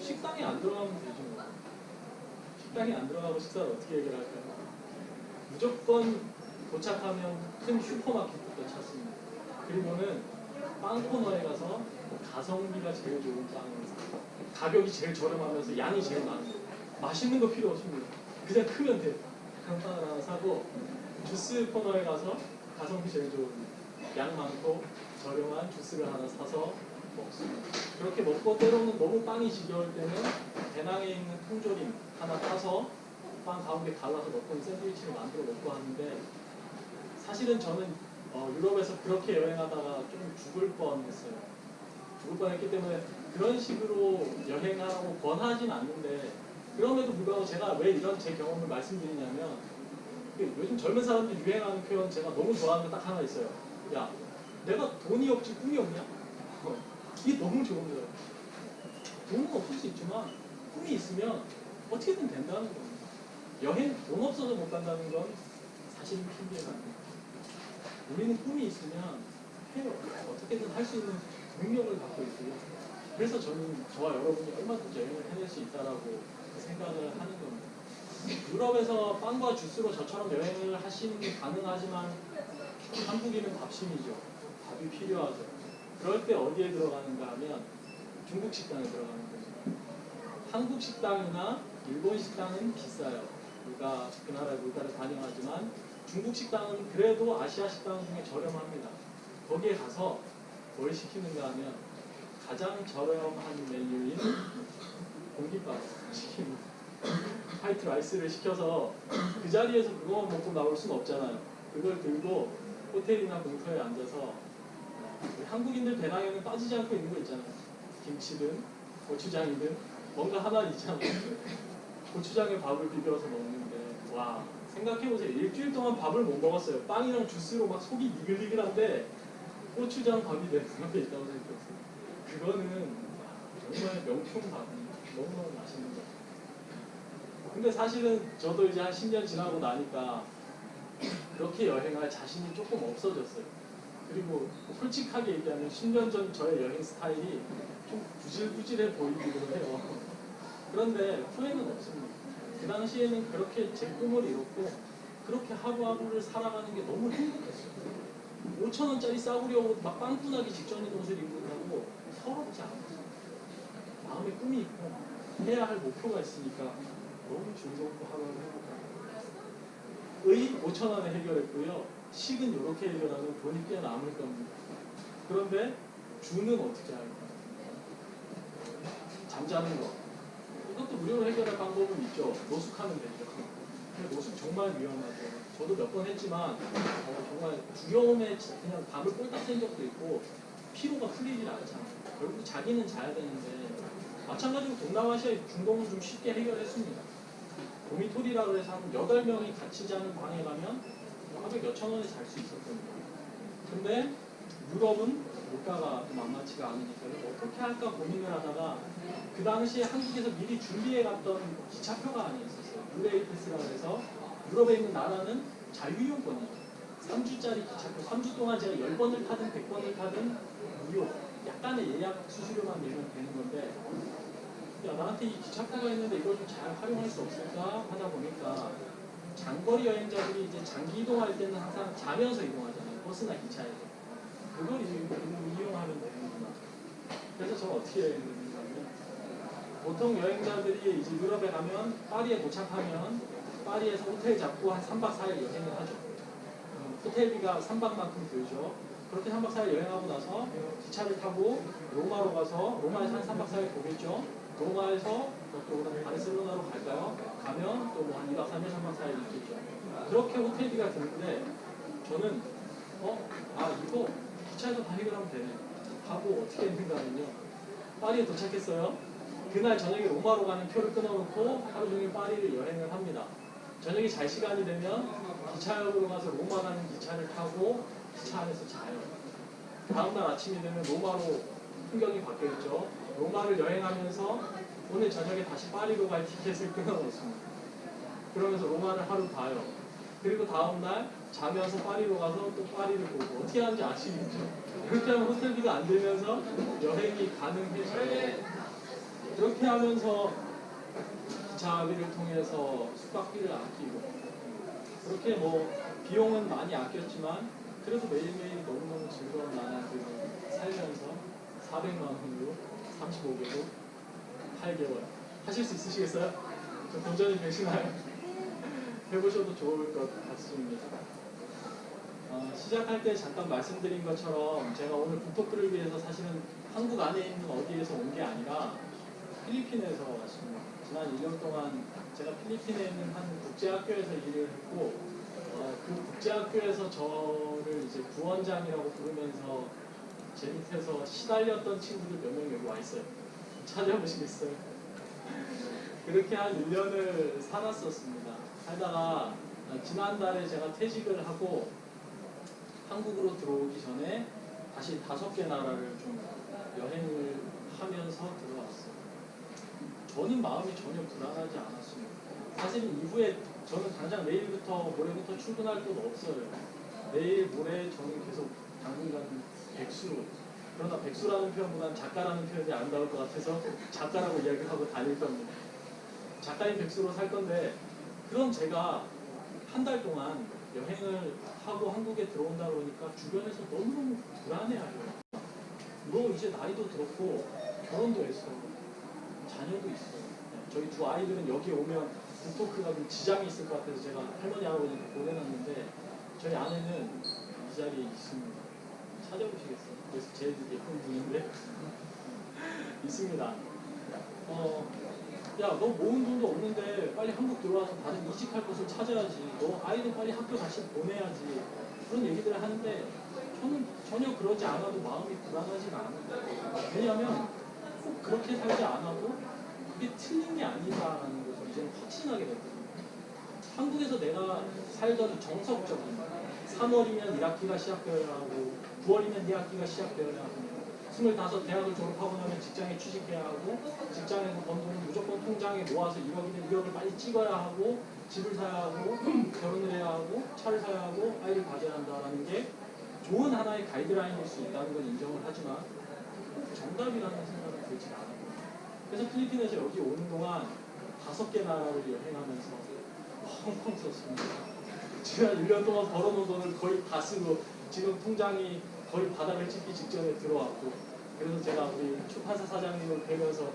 식당에 안 들어가면 되지 뭐. 식당에 안 들어가고 식사를 어떻게 해결할까요? 무조건 도착하면 큰 슈퍼마켓부터 찾습니다. 그리고는 빵 코너에 가서 가성비가 제일 좋은 빵을 사요. 가격이 제일 저렴하면서 양이 제일 많은 거. 맛있는 거 필요 없습니다. 그냥 크면 돼요. 빵을 하나 사고 주스 코너에 가서 가성비 제일 좋은 양 많고 저렴한 주스를 하나 사서 먹습니다. 그렇게 먹고 때로는 너무 빵이 지겨울 때는 배낭에 있는 통조림 하나 타서 빵 가운데 갈라서 넣고 샌드위치를 만들어 먹고 하는데 사실은 저는 어, 유럽에서 그렇게 여행하다가 좀 죽을 뻔했어요. 죽을 뻔했기 때문에 그런 식으로 여행하라고 권하진 않는데 그럼에도 불구하고 제가 왜 이런 제 경험을 말씀드리냐면 그 요즘 젊은 사람들이 유행하는 표현 제가 너무 좋아하는 거딱 하나 있어요. 야, 내가 돈이 없지 꿈이 없냐? 어, 이게 너무 좋은 거예요. 돈은 없을 수 있지만 꿈이 있으면 어떻게든 된다는 겁니다. 여행 돈 없어서 못 간다는 건 사실은 핑계가 아니에요. 우리는 꿈이 있으면. 어떻게든 할 수 있는 능력을 갖고 있고요. 그래서 저는 저와 여러분이 얼마든지 여행을 해낼 수 있다라고 생각을 하는 겁니다. 유럽에서 빵과 주스로 저처럼 여행을 하시는 게 가능하지만 한국인은 밥심이죠. 밥이 필요하죠. 그럴 때 어디에 들어가는가 하면 중국 식당에 들어가는 거죠. 한국 식당이나 일본 식당은 비싸요. 우리가 그 나라의 물가를 반영하지만 중국 식당은 그래도 아시아 식당 중에 저렴합니다. 거기에 가서 뭘 시키는가 하면 가장 저렴한 메뉴인 공깃밥 시킵니다. 화이트 라이스를 시켜서 그 자리에서 그거만 먹고 나올 수는 없잖아요. 그걸 들고 호텔이나 공터에 앉아서 우리 한국인들 배낭에는 빠지지 않고 있는 거 있잖아요. 김치든 고추장이든 뭔가 하나 있잖아요. 고추장에 밥을 비벼서 먹는데 와 생각해보세요. 일주일 동안 밥을 못 먹었어요. 빵이랑 주스로 막 속이 니글니글한데 고추장 밥이 내 눈앞에 있다고 생각했어요. 그거는 정말 명품 밥이 너무너무 맛있는 거. 근데 사실은 저도 이제 한 10년 지나고 나니까 그렇게 여행할 자신이 조금 없어졌어요. 그리고 솔직하게 얘기하면 10년 전 저의 여행 스타일이 좀 구질구질해 보이기도 해요. 그런데 후회는 없습니다. 그 당시에는 그렇게 제 꿈을 이뤘고 그렇게 하루하루를 살아가는 게 너무 행복했어요. 5천 원짜리 싸구려 옷 막 빵꾸나기 직전인 옷을 입고 있다고 서럽지 않았어요. 마음에 꿈이 있고 해야 할 목표가 있으니까 너무 즐겁고 하루하루 행복하고 의 5천 원에 해결했고요. 식은 이렇게 해결하면 돈이 꽤 남을 겁니다. 그런데 주는 어떻게 할까? 잠자는 거. 이것도 무료로 해결할 방법은 있죠. 노숙하면 되죠. 근데 노숙 정말 위험하죠. 저도 몇 번 했지만 어, 정말 두려움에 그냥 밤을 꼴딱 샌 적도 있고 피로가 풀리질 않잖아요. 결국 자기는 자야 되는데 마찬가지로 동남아시아 중동은 좀 쉽게 해결했습니다. 도미토리라고 해서 한 8명이 같이 자는 방에 가면 하루에 몇천 원에 잘 수 있었거든요. 근데 유럽은 물가가 좀 만만치가 않으니까 어떻게 할까 고민을 하다가 그 당시에 한국에서 미리 준비해 갔던 기차표가 하나 있었어요. 유레일 패스라고 해서 유럽에 있는 나라는 자유이용권이에요. 3주짜리 기차표, 3주 동안 제가 10번을 타든 100번을 타든 무료. 약간의 예약 수수료만 내면 되는 건데 야 나한테 이 기차표가 있는데 이걸 좀 잘 활용할 수 없을까 하다 보니까 장거리 여행자들이 이제 장기 이동할 때는 항상 자면서 이동하잖아요. 버스나 기차에서. 그걸 이제 이용하면 되는구나. 그래서 저는 어떻게 하면 보통 여행자들이 이제 유럽에 가면 파리에 도착하면 파리에서 호텔 잡고 한 3박 4일 여행을 하죠. 음, 호텔비가 3박만큼 들죠. 그렇게 3박 4일 여행하고 나서 기차를 타고 로마로 가서 로마에서 한 3박 4일 보겠죠. 로마에서 또 바르셀로나로 갈까요? 가면 또 뭐 한 2박 3일, 3박 4일 있겠죠. 그렇게 호텔비가 드는데 저는 어? 아 이거 기차에서 다 해결하면 되네. 하고 어떻게 했는가 하면요. 파리에 도착했어요. 그날 저녁에 로마로 가는 표를 끊어놓고 하루 종일 파리를 여행을 합니다. 저녁에 잘 시간이 되면 기차역으로 가서 로마 가는 기차를 타고 기차 안에서 자요. 다음날 아침이 되면 로마로 풍경이 바뀌었죠. 로마를 여행하면서 오늘 저녁에 다시 파리로 갈 티켓을 끊어놓습니다. 그러면서 로마를 하루 봐요. 그리고 다음날 자면서 파리로 가서 또 파리를 보고 어떻게 하는지 아시겠죠? 그렇게 하면 호텔비가 안 들면서 여행이 가능해져요. 그렇게 하면서 기차비를 통해서 숙박비를 아끼고 그렇게 뭐 비용은 많이 아꼈지만 그래도 매일매일 너무너무 즐거운 나날들을 살면서 400만 원으로 35개국 8개월 하실 수 있으시겠어요? 좀 도전이 되시나요? *laughs* 해보셔도 좋을 것 같습니다. 어, 시작할 때 잠깐 말씀드린 것처럼 제가 오늘 북토크를 위해서 사실은 한국 안에 있는 어디에서 온 게 아니라 필리핀에서 왔습니다. 지난 1년 동안 제가 필리핀에 있는 한 국제학교에서 일을 했고 어, 그 국제학교에서 저를 이제 부원장이라고 부르면서 제 밑에서 시달렸던 친구들 몇 명 여기 와 있어요. 찾아보시겠어요? *laughs* 그렇게 한 1년을 살았었습니다. 살다가 어, 지난달에 제가 퇴직을 하고 한국으로 들어오기 전에 다시 다섯 개 나라를 좀 여행을 하면서 들어왔어요. 저는 마음이 전혀 불안하지 않았습니다. 사실 이후에 저는 당장 내일부터 모레부터 출근할 돈 없어요. 내일 모레 저는 계속 당분간 백수로 그러나 백수라는 표현보다는 작가라는 표현이 아름다울 것 같아서 작가라고 이야기하고 다닐 겁니다. 작가인 백수로 살 건데 그럼 제가 한 달 동안 여행을 하고 한국에 들어온다 그러니까 주변에서 너무너무 불안해하죠. 너 이제 나이도 들었고 결혼도 했어. 자녀도 있어. 네, 저희 두 아이들은 여기 오면 북토크가 좀 지장이 있을 것 같아서 제가 할머니 할아버지한테 보내놨는데 저희 아내는 이 자리에 있습니다. 찾아보시겠어요? 그래서 제일 예쁜 분인데 있습니다. 어, 야, 너 모은 돈도 없는데 빨리 한국 들어와서 다른 이직할 곳을 찾아야지. 너 아이들 빨리 학교 다시 보내야지. 그런 얘기들을 하는데 저는 전혀 그러지 않아도 마음이 불안하지가 않아요. 왜냐하면 꼭 그렇게 살지 않아도 그게 틀린 게 아니다라는 것을 이제는 확신하게 됐거든요. 한국에서 내가 살던 정석적인 3월이면 1학기가 시작되어야 하고 9월이면 2학기가 되어야 하고 25 대학을 졸업하고 나면 직장에 취직해야 하고 직장에서 번 돈을 무조건 통장에 모아서 1억이면 2억을 빨리 찍어야 하고 집을 사야 하고 *clears throat* 결혼을 해야 하고 차를 사야 하고 아이를 가져야 한다라는 게 좋은 하나의 가이드라인일 수 있다는 건 인정을 하지만 꼭 정답이라는 들지 않아요. 그래서 필리핀에서 여기 오는 동안 다섯 개 나라를 여행하면서 펑펑 썼습니다. 지난 1년 동안 벌어놓은 돈을 거의 다 쓰고 지금 통장이 거의 바닥을 찍기 직전에 들어왔고 그래서 제가 우리 출판사 사장님을 뵈면서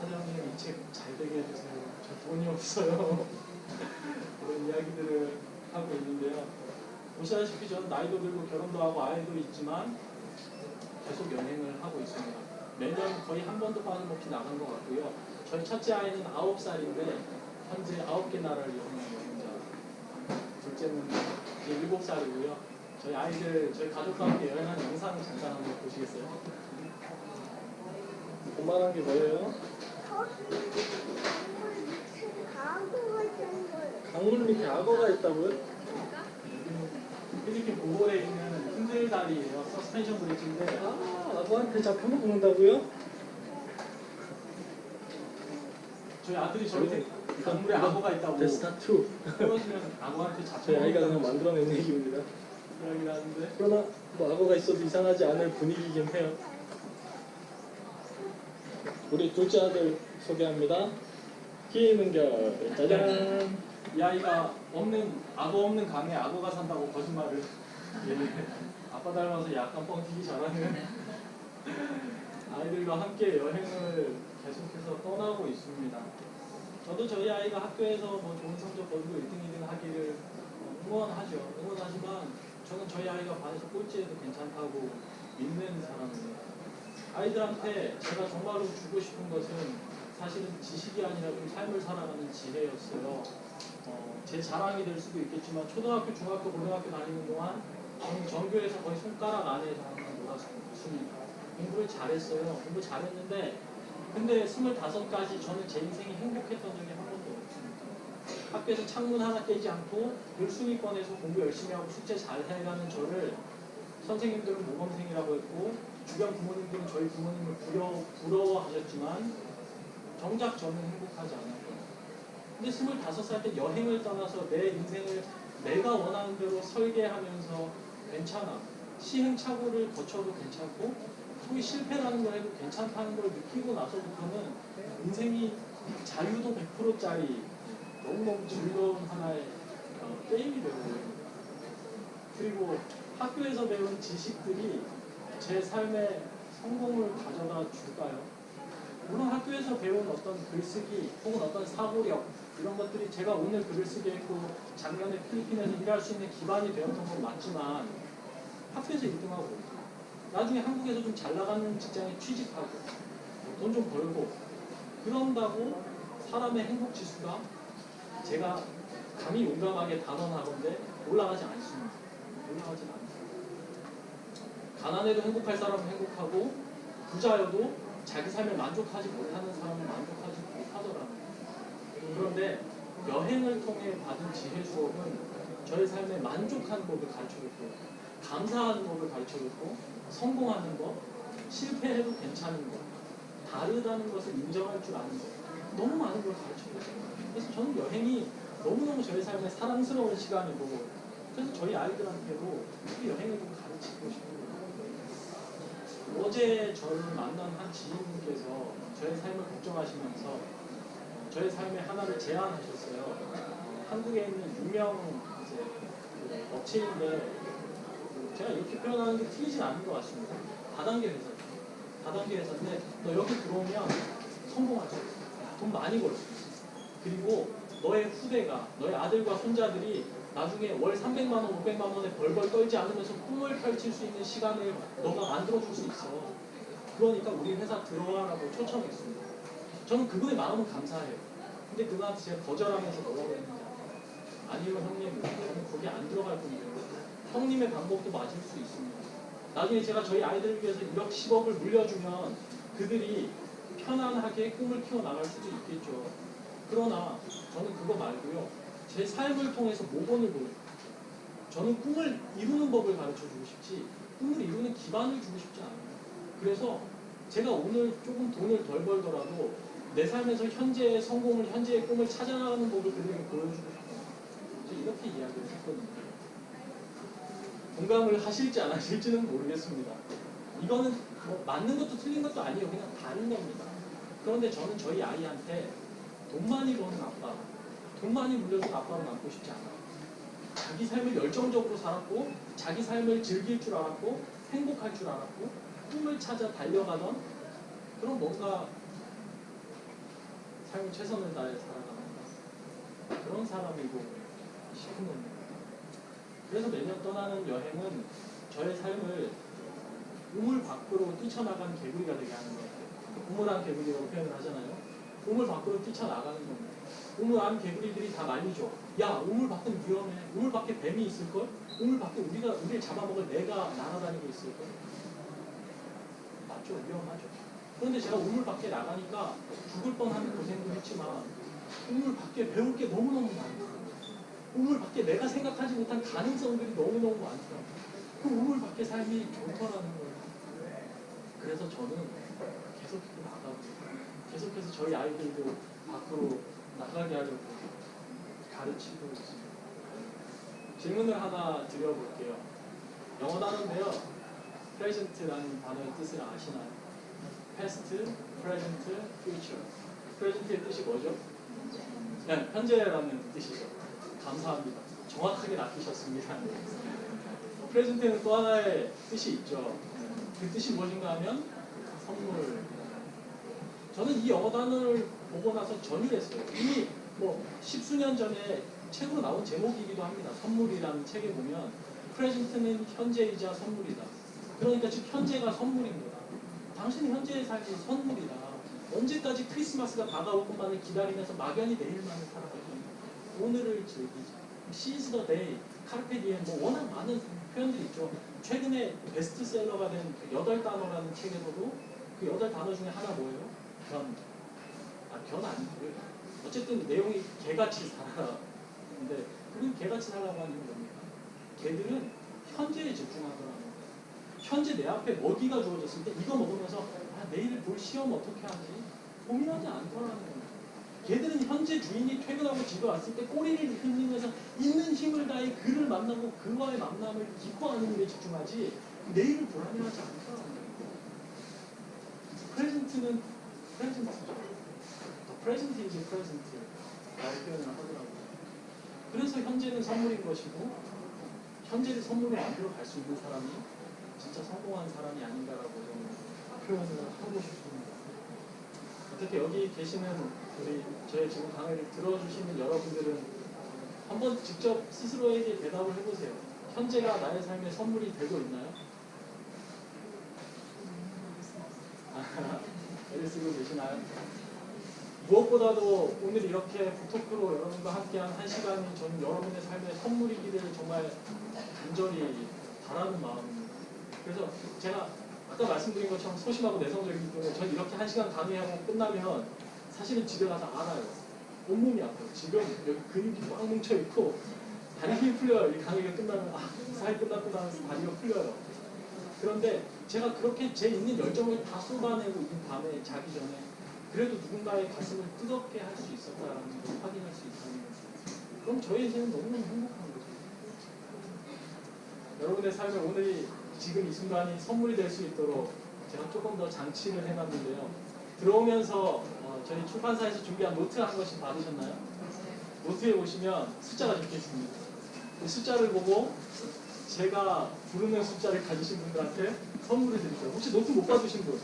사장님 이 책 잘 되게 해주세요. 저 돈이 없어요. *laughs* 그런 이야기들을 하고 있는데요. 보시다시피 저는 나이도 들고 결혼도 하고 아이도 있지만 계속 여행을 하고 있습니다. 매년 거의 한 번도 빠짐없이 나간 것 같고요. 저희 첫째 아이는 9살인데 현재 9개 나라를 여행하고. 둘째는 이제 7살이고요. 저희 아이들, 저희 가족과 함께 여행한 영상 잠깐 한번 보시겠어요? 오만한 게 뭐예요? 강물 밑에 악어가 있다고요? 필리핀 보고에 있는 흔들다리예요. 서스펜션 브릿지인데 아, 악어한테 잡혀먹는다고요? 저희 아들이 저희 강물에 악어가 있다고. 데스타 2 그러시면 악어한테 저희 아이가 그냥 만들어낸 얘기입니다. 이야기를 하는데. 그러나 뭐 악어가 있어도 이상하지 않을 분위기긴 해요. 우리 둘째 아들 소개합니다. 김은결. 짜잔. 이 아이가 없는 악어 없는 강에 악어가 산다고 거짓말을. 예, 아빠 닮아서 약간 뻥튀기 잘하는 아이들과 함께 여행을 계속해서 떠나고 있습니다. 저도 저희 아이가 학교에서 뭐 좋은 성적 거두고 1등, 2등 하기를 어, 응원하죠. 응원하지만 저는 저희 아이가 반에서 꼴찌해도 괜찮다고 믿는 사람이에요. 아이들한테 제가 정말로 주고 싶은 것은 사실은 지식이 아니라 좀 삶을 살아가는 지혜였어요. 어, 제 자랑이 될 수도 있겠지만 초등학교, 중학교, 고등학교 다니는 동안 저는 전교에서 거의 손가락 안에서 항상 놀았습니다. 공부를 잘했어요. 공부 잘했는데 근데 25까지 저는 제 인생이 행복했던 적이 한 번도 없습니다. 학교에서 창문 하나 깨지 않고 늘 순위권에서 공부 열심히 하고 숙제 잘 해가는 저를 선생님들은 모범생이라고 했고 주변 부모님들은 저희 부모님을 부러, 부러워하셨지만 정작 저는 행복하지 않았고요. 근데 25살 때 여행을 떠나서 내 인생을 내가 원하는 대로 설계하면서 괜찮아. 시행착오를 거쳐도 괜찮고 소위 실패라는 걸 해도 괜찮다는 걸 느끼고 나서부터는 인생이 자유도 100%짜리 너무너무 즐거운 하나의 어, 게임이 되고요. 그리고 학교에서 배운 지식들이 제 삶의 성공을 가져다 줄까요? 물론 학교에서 배운 어떤 글쓰기 혹은 어떤 사고력 이런 것들이 제가 오늘 글을 쓰게 했고 작년에 필리핀에서 일할 수 있는 기반이 되었던 건 맞지만 학교에서 1등하고 나중에 한국에서 좀 잘 나가는 직장에 취직하고 돈 좀 벌고 그런다고 사람의 행복 지수가 제가 감히 용감하게 단언하건데 올라가지 않습니다. 올라가지 않습니다. 가난해도 행복할 사람은 행복하고 부자여도 자기 삶에 만족하지 못하는 사람은 만족하지 못하더라고요. 그런데 여행을 통해 받은 지혜 수업은 저의 삶에 만족하는 법을 가르쳐줬고 감사하는 법을 가르쳐줬고 성공하는 법, 실패해도 괜찮은 것, 다르다는 것을 인정할 줄 아는 것 너무 많은 걸 가르쳐줬어요. 그래서 저는 여행이 너무너무 저의 삶에 사랑스러운 시간이고 그래서 저희 아이들한테도 이 여행을 좀 가르치고 거예요. 어제 저를 만난 한 지인분께서 저의 삶을 걱정하시면서 어, 저의 삶의 하나를 제안하셨어요. 어, 한국에 있는 유명 이제 그 업체인데 제가 이렇게 표현하는 게 틀리진 않은 것 같습니다. 다단계 회사. 다단계 회사인데 너 여기 들어오면 성공할 수 있어. 돈 많이 벌 수 있어. 그리고 너의 후대가, 너의 아들과 손자들이 나중에 월 300만 원, 500만 원에 벌벌 떨지 않으면서 꿈을 펼칠 수 있는 시간을 너가 만들어 줄 수 있어. 그러니까 우리 회사 들어와라고 초청했습니다. 저는 그분의 마음은 감사해요. 근데 그분한테 제가 거절하면서 뭐라고 했는지 아니요 형님, 저는 거기 안 들어갈 건데요. 형님의 방법도 맞을 수 있습니다. 나중에 제가 저희 아이들을 위해서 1억 10억을 물려주면 그들이 편안하게 꿈을 키워나갈 수도 있겠죠. 그러나 저는 그거 말고요. 제 삶을 통해서 모범을 보여요. 저는 꿈을 이루는 법을 가르쳐 주고 싶지 꿈을 이루는 기반을 주고 싶지 않아요. 그래서 제가 오늘 조금 돈을 덜 벌더라도 내 삶에서 현재의 성공을 현재의 꿈을 찾아나가는 법을 그들에게 보여주고 싶어요. 저 이렇게 이야기를 했거든요. 공감을 하실지 안 하실지는 모르겠습니다. 이거는 뭐 맞는 것도 틀린 것도 아니에요. 그냥 다른 겁니다. 그런데 저는 저희 아이한테 돈 많이 버는 아빠, 돈 많이 물려준 아빠로 남고 싶지 않아요. 자기 삶을 열정적으로 살았고, 자기 삶을 즐길 줄 알았고, 행복할 줄 알았고, 꿈을 찾아 달려가던 그런 뭔가 삶을 최선을 다해 살아가는 그런 사람이고 싶은 겁니다. 그래서 매년 떠나는 여행은 저의 삶을 우물 밖으로 뛰쳐나간 개구리가 되게 하는 것 같아요. 우물안 개구리라고 표현을 하잖아요. 우물 밖으로 뛰쳐나가는 겁니다. 우물 안 개구리들이 다 말리죠. 야, 우물 밖은 위험해. 우물 밖에 뱀이 있을걸? 우물 밖에 우리가, 우리를 잡아먹을 내가 날아다니고 있을걸? 맞죠? 위험하죠. 그런데 제가 우물 밖에 나가니까 죽을 뻔하는 고생도 했지만 우물 밖에 배울 게 너무너무 많아요. 우물 밖에 내가 생각하지 못한 가능성들이 너무너무 많더라고요. 그 우물 밖의 삶이 좋더라는 거예요. 그래서 저는 계속해서 나가고, 계속해서 저희 아이들도 밖으로 나가게 하려고 가르치고 있습니다. 질문을 하나 드려볼게요. 영어 단어인데요. present라는 단어의 뜻을 아시나요? past, present, future. present의 뜻이 뭐죠? 네, 현재라는 뜻이죠. 감사합니다. 정확하게 낚이셨습니다. 프레젠트에는 또 하나의 뜻이 있죠. 그 뜻이 무엇인가 하면 선물. 저는 이 영어 단어를 보고 나서 전율했어요. 이미 뭐 십수년 전에 책으로 나온 제목이기도 합니다. 선물이라는 책에 보면 프레젠트는 현재이자 선물이다. 그러니까 즉 현재가 선물인 거다. 당신 현재의 삶이 선물이다. 언제까지 크리스마스가 다가올 것만을 기다리면서 막연히 내일만을 건가. 오늘을 즐기자. Seize the day, carpe diem, 뭐 워낙 많은 표현들이 있죠. 최근에 베스트셀러가 된 여덟 단어라는 책에서도 그 여덟 단어 중에 하나 뭐예요? 견. 아, 견 아니고요. 어쨌든 내용이 개같이 살아. 근데 그건 개같이 살라고 하는 게 뭡니까? 개들은 현재에 집중하더라고요. 현재 내 앞에 먹이가 주어졌을 때 이거 먹으면서 아, 내일 볼 시험 어떻게 하지? 고민하지 않더라는 거예요. 걔들은 현재 주인이 퇴근하고 집에 왔을 때 꼬리를 흔들면서 있는 힘을 다해 그를 만나고 그와의 만남을 기뻐하는 일에 집중하지 내일을 불안해하지 거예요. 프레젠트는 프레젠트죠. Present is present 라고 표현을 하더라고요. 그래서 현재는 선물인 것이고 현재를 선물로 만들어 갈 수 있는 사람이 진짜 성공한 사람이 아닌가라고 저는 표현을 하고 싶습니다. 어떻게 여기 계시는 우리 저의 지금 강의를 들어주시는 여러분들은 한번 직접 스스로에게 대답을 해보세요. 현재가 나의 삶의 선물이 되고 있나요? 애를 쓰고 계시나요? 무엇보다도 오늘 이렇게 북토크로 여러분과 함께한 한 시간이 저는 여러분의 삶의 선물이기를 정말 간절히 바라는 마음입니다. 그래서 제가 아까 말씀드린 것처럼 소심하고 내성적이기 때문에 전 이렇게 한 시간 강의하고 끝나면 사실은 집에 가서 알아요. 온몸이 아파요. 지금 여기 근육이 꽉 뭉쳐 있고 다리 힘이 풀려요. 이 강의가 끝나면 아, 사회 끝났구나 하면서 다리가 풀려요. 그런데 제가 그렇게 제 있는 열정을 다 쏟아내고 있는 밤에 자기 전에 그래도 누군가의 가슴을 뜨겁게 할 수 있었다라는 걸 확인할 수 있다면 그럼 저희 인생은 너무너무 행복한 거죠. 여러분의 삶에 오늘이 지금 이 순간이 선물이 될 수 있도록 제가 조금 더 장치를 해놨는데요. 들어오면서 어, 저희 출판사에서 준비한 노트 한 권씩 받으셨나요? 노트에 보시면 숫자가 적혀 있습니다. 이 숫자를 보고 제가 부르는 숫자를 가지신 분들한테 선물을 드릴게요. 혹시 노트 못 받으신 분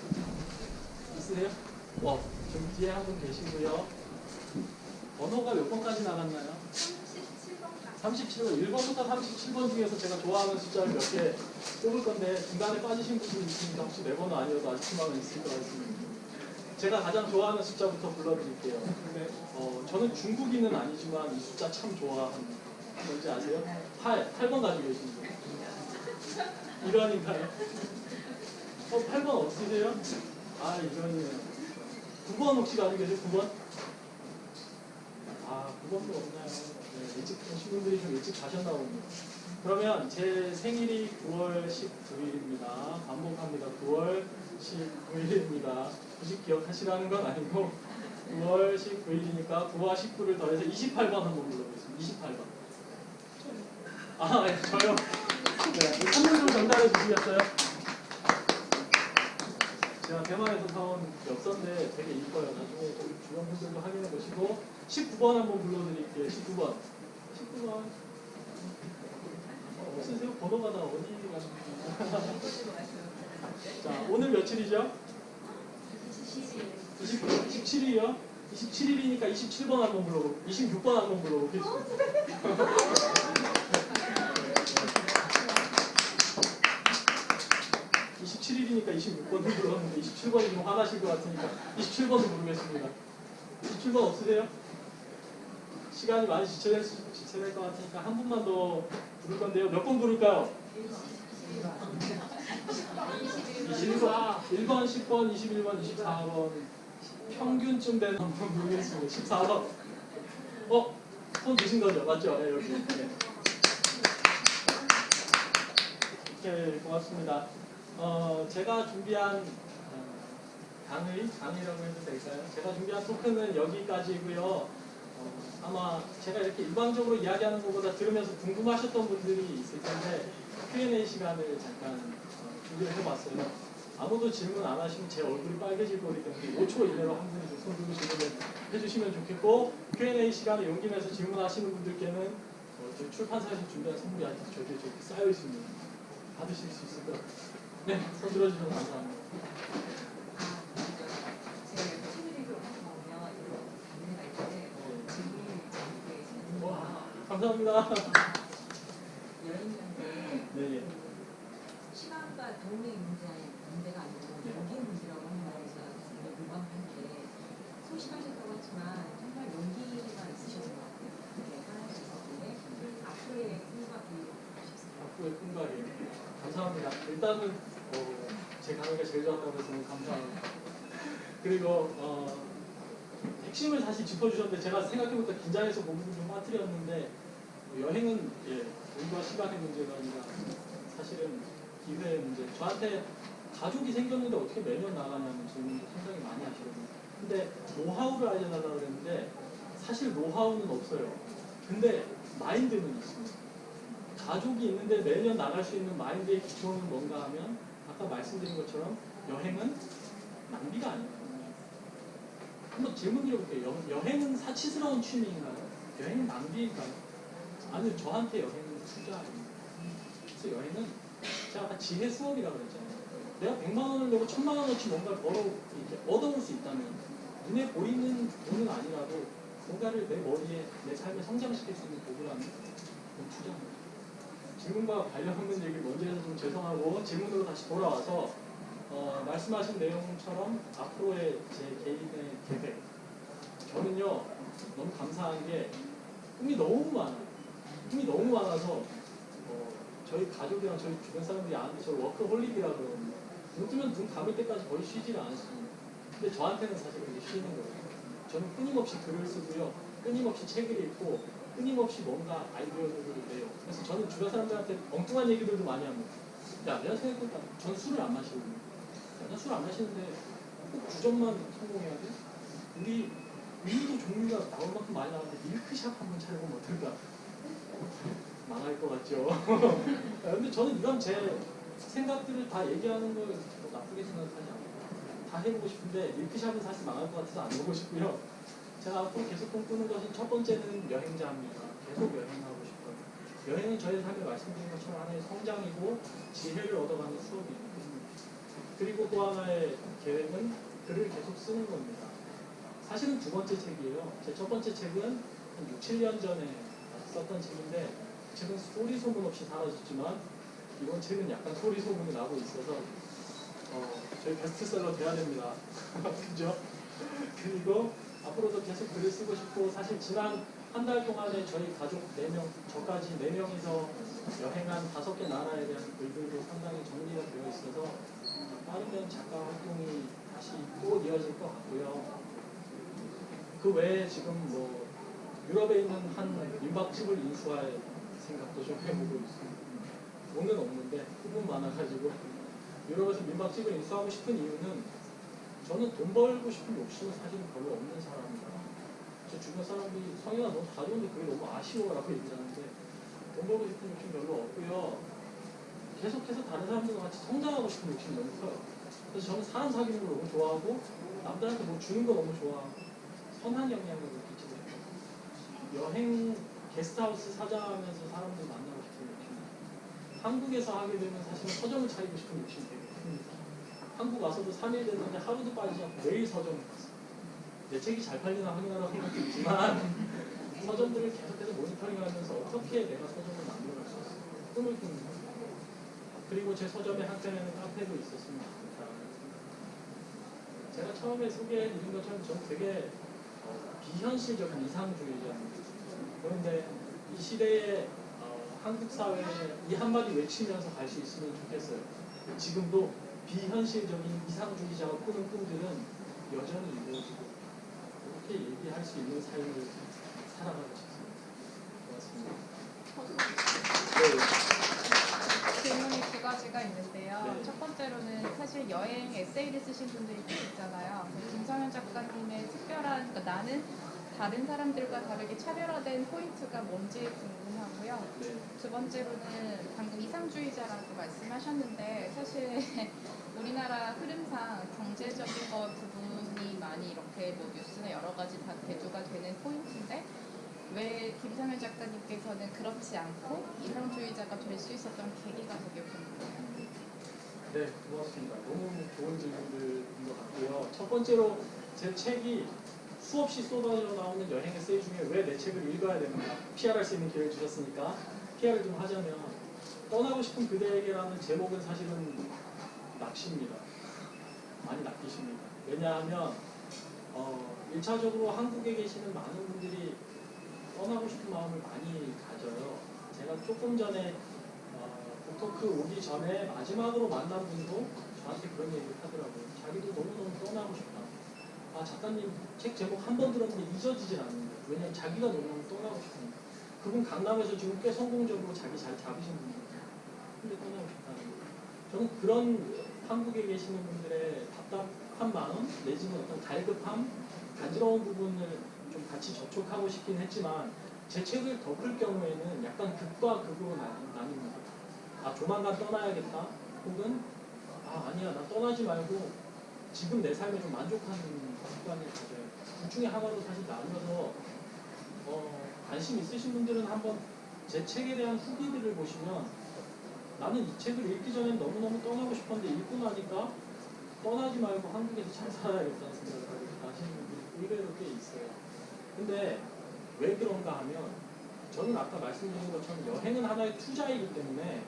있으세요? 어, 좀 뒤에 한 분 계시고요. 번호가 몇 번까지 나갔나요? 37번까지. 37번, 1번부터 37번 중에서 제가 좋아하는 숫자를 몇 개 뽑을 건데 중간에 빠지신 분들 있으니까 혹시 내 번호 아니어도 희망은 있을 것 같습니다. 제가 가장 좋아하는 숫자부터 불러드릴게요. 근데 어, 저는 중국인은 아니지만 이 숫자 참 좋아합니다. 뭔지 아세요? 8, 8번 가지고 계신 분. 이런인가요? 어, 8번 없으세요? 아, 이런이네요. 9번 혹시 가지고 계세요? 9번? 아, 9번도 없나요? 네, 일찍 오신 분들이 좀 일찍 가셨나 봅니다. 그러면 제 생일이 9월 19일입니다. 반복합니다. 9월 19일입니다. 굳이 기억하시라는 건 아니고 9월 19일이니까 9와 19를 더해서 28번 한번 불러보겠습니다. 28번. 아, 네, 저요. 네, 한분 좀 전달해 주시겠어요? 제가 대만에서 사온 엽서인데 되게 이뻐요. 나중에 좀 주변 분들도 확인해 보시고 19번 한번 불러드릴게요. 19번. 19번. 어, 없으세요? 번호가 다 어디 가는 *laughs* 자, 오늘 며칠이죠? 20, 27일이요? 27일이니까 27번 한번 불러보 26번 한번 불러보겠습니다. 27일이니까 26번을 불렀는데 27번이 좀 화나실 것 같으니까 27번을 부르겠습니다. 27번 없으세요? 시간이 많이 지체될, 수- 지체될 것 같으니까 한 분만 더 부를 건데요. 몇 번 부를까요? 21번, 1번, 10번, 21번, 24번 평균쯤 되는 한번 부르겠습니다. 14번 어? 손 드신 거죠? 맞죠? 네, 여기 네. 오케이, 고맙습니다. 어, 제가 준비한 어, 강의, 강의라고 해도 될까요? 제가 준비한 토크는 여기까지고요. 어, 아마 제가 이렇게 일방적으로 이야기하는 것보다 들으면서 궁금하셨던 분들이 있을 텐데 Q&A 시간을 잠깐 어, 준비를 해봤어요. 아무도 질문 안 하시면 제 얼굴이 빨개질 거기 때문에 5초 이내로 한 분이 좀손 들고 질문을 해주시면 좋겠고 Q&A 시간에 용기 내서 질문하시는 분들께는 어, 출판사에서 준비한 선물이 아직 저기에 저기 쌓여 있습니다. 받으실 수 있을 것. 네, 손 들어주셔서 감사합니다. 제가 이렇게 동네 문제 문제가 아니고 용기 문제라고 하는 말에서 굉장히 공감하는데 소심하셨다고 하지만 정말 용기가 있으셨던 것 같아요. 그게 하나씩 있었는데 앞으로의 꿈과. 앞으로의 꿈가리 감사합니다. 일단은 어, 제 강의가 제일 좋았다고 해서 감사합니다. 그리고 어, 핵심을 다시 짚어주셨는데 제가 생각해보니까 긴장해서 공부를 좀 빠뜨렸는데 어, 여행은 예, 돈과 시간의 문제가 아니라 사실은 기회의 문제. 저한테 가족이 생겼는데 어떻게 매년 나가냐는 질문도 상당히 많이 하시거든요. 근데 노하우를 알려달라고 그랬는데 사실 노하우는 없어요. 근데 마인드는 있습니다. 가족이 있는데 매년 나갈 수 있는 마인드의 기초는 뭔가 하면 아까 말씀드린 것처럼 여행은 낭비가 아니에요. 한번 질문 드려볼게요. 여, 여행은 사치스러운 취미인가요? 여행은 낭비인가요? 아니 저한테 여행은 투자입니다. 그래서 여행은 제가 아까 지혜 수업이라고 그랬잖아요. 내가 100만 원을 내고 1000만 원어치 뭔가를 벌어 이제 얻어올 수 있다면 눈에 보이는 돈은 아니라도 뭔가를 내 머리에 내 삶에 성장시킬 수 있는 도구라면 그건 투자입니다. 질문과 관련 없는 얘기를 먼저 해서 좀 죄송하고 질문으로 다시 돌아와서 어, 말씀하신 내용처럼 앞으로의 제 개인의 계획 저는요 너무 감사한 게 꿈이 너무 많아요 꿈이 너무 많아서 어, 저희 가족이랑 저희 주변 사람들이 아는데 저를 워크홀릭이라 그러거든요 눈 뜨면 눈 감을 때까지 거의 쉬지를 않습니다 근데 저한테는 사실 그게 쉬는 거예요 저는 끊임없이 글을 쓰고요 끊임없이 책을 읽고 끊임없이 뭔가 아이디어들을 내요. 그래서 저는 주변 사람들한테 엉뚱한 얘기들도 많이 합니다. 야, 내가 생각해보니까 전 술을 안 마시거든요. 야, 나술 안 마시는데 꼭 주점만 성공해야 돼? 우리 우유도 종류가 나올 만큼 많이 나오는데 밀크샵 한번 차려보면 어떨까? 망할 것 같죠? 야, *laughs* 근데 저는 이런 제 생각들을 다 얘기하는 걸뭐 나쁘게 생각하지 않아요. 다 해보고 싶은데 밀크샵은 사실 망할 것 같아서 안 해보고 싶고요. 제가 앞으로 계속 꿈꾸는 것은 첫 번째는 여행자입니다. 계속 여행하고 싶어요. 여행은 저희 삶에 말씀드린 것처럼 하나의 성장이고 지혜를 얻어가는 수업이에요. 그리고 또 하나의 계획은 글을 계속 쓰는 겁니다. 사실은 두 번째 책이에요. 제 첫 번째 책은 한 6, 7년 전에 썼던 책인데 그 책은 소리 소문 없이 사라졌지만 이번 책은 약간 소리 소문이 나고 있어서 어, 저희 베스트셀러 돼야 됩니다. *laughs* 그죠? 그리고 앞으로도 계속 글을 쓰고 싶고 사실 지난 한 달 동안에 저희 가족 4명, 저까지 4명이서 여행한 다섯 개 나라에 대한 글들도 상당히 정리가 되어 있어서 빠르면 작가 활동이 다시 또 이어질 것 같고요. 그 외에 지금 뭐 유럽에 있는 한 민박집을 인수할 생각도 좀 해보고 있습니다. 돈은 없는데 후분 많아가지고 유럽에서 민박집을 인수하고 싶은 이유는 저는 돈 벌고 싶은 욕심은 사실 별로 없는 사람이다. 제 주변 사람들이 성현아 너 다 좋은데 그게 너무 아쉬워 라고 얘기를 하는데 돈 벌고 싶은 욕심 별로 없고요. 계속해서 다른 사람들과 같이 성장하고 싶은 욕심이 너무 커요. 그래서 저는 사람 사귀는 걸 너무 좋아하고 남들한테 뭐 주는 거 너무 좋아하고 선한 영향을 끼치고 싶어요. 여행 게스트하우스 사장하면서 사람들 만나고 싶은 욕심. 한국에서 하게 되면 사실은 서점을 차리고 싶은 욕심이 되게 큽니다. 한국 와서도 3일 됐는데 하루도 빠지지 않고 매일 서점을 갔어요. 내 책이 잘 팔리나 확인하라고 생각도 있지만 *laughs* 서점들을 계속해서 모니터링하면서 어떻게 내가 서점을 만들어갈 수 있을까 꿈을 꾸는 거예요. 그리고 제 서점의 한켠에는 카페도 있었습니다. 제가 처음에 소개해드린 것처럼 저는 되게 어, 비현실적인 이상주의자입니다. 그런데 이 시대에 어, 한국 사회에 이 한마디 외치면서 갈 수 있으면 좋겠어요. 지금도 비현실적인 이상주의자가 꾸는 꿈들은 여전히 이루어지고 그렇게 얘기할 수 있는 삶을 살아가고 싶습니다. 고맙습니다. 네. 질문이 두 가지가 있는데요. 네. 첫 번째로는 사실 여행 에세이를 쓰신 분들이 계시잖아요. 김성현 작가님의 특별한, 그러니까 나는 다른 사람들과 다르게 차별화된 포인트가 뭔지 궁금하고요. 네. 두 번째로는 방금 이상주의자라고 말씀하셨는데 사실 *laughs* 우리나라 흐름상 경제적인 것 부분이 많이 이렇게 뭐 뉴스나 여러 가지 다 대두가 되는 포인트인데 왜 김상현 작가님께서는 그렇지 않고 이상주의자가 될 수 있었던 계기가 되게 궁금해요. 네, 고맙습니다. 너무 좋은 질문들인 것 같고요. 첫 번째로 제 책이 수없이 쏟아져 나오는 여행 에세이 중에 왜 내 책을 읽어야 됩니까? PR할 수 있는 기회를 주셨으니까 PR을 좀 하자면 떠나고 싶은 그대에게라는 제목은 사실은 낚시입니다. 많이 낚이십니다. 왜냐하면 어, 1차적으로 한국에 계시는 많은 분들이 떠나고 싶은 마음을 많이 가져요. 제가 조금 전에 어, 북토크 오기 전에 마지막으로 만난 분도 저한테 그런 얘기를 하더라고요. 자기도 너무너무 떠나고 싶다. 아 작가님 책 제목 한 번 들었는데 잊어지질 않는다. 왜냐면 자기가 너무너무 떠나고 싶으니까. 그분 강남에서 지금 꽤 성공적으로 자기 잘 잡으신 분이에요. 근데 떠나고 싶다는 거예요. 저는 그런 한국에 계시는 분들의 답답한 마음 내지는 어떤 갈급함, 간지러운 부분을 좀 같이 접촉하고 싶긴 했지만 제 책을 덮을 경우에는 약간 극과 극으로 나- 나뉩니다. 아 조만간 떠나야겠다. 혹은 아 아니야 나 떠나지 말고 지금 내 삶에 좀 만족하는 습관을 가져요. 둘 중에 하나로 사실 나누어서 어, 관심 있으신 분들은 한번 제 책에 대한 후기들을 보시면 나는 이 책을 읽기 전에 너무너무 떠나고 싶었는데 읽고 나니까 떠나지 말고 한국에서 잘 살아야겠다는 생각을 하게 하시는 분들이 의외로 꽤 있어요. 근데 왜 그런가 하면 저는 아까 말씀드린 것처럼 여행은 하나의 투자이기 때문에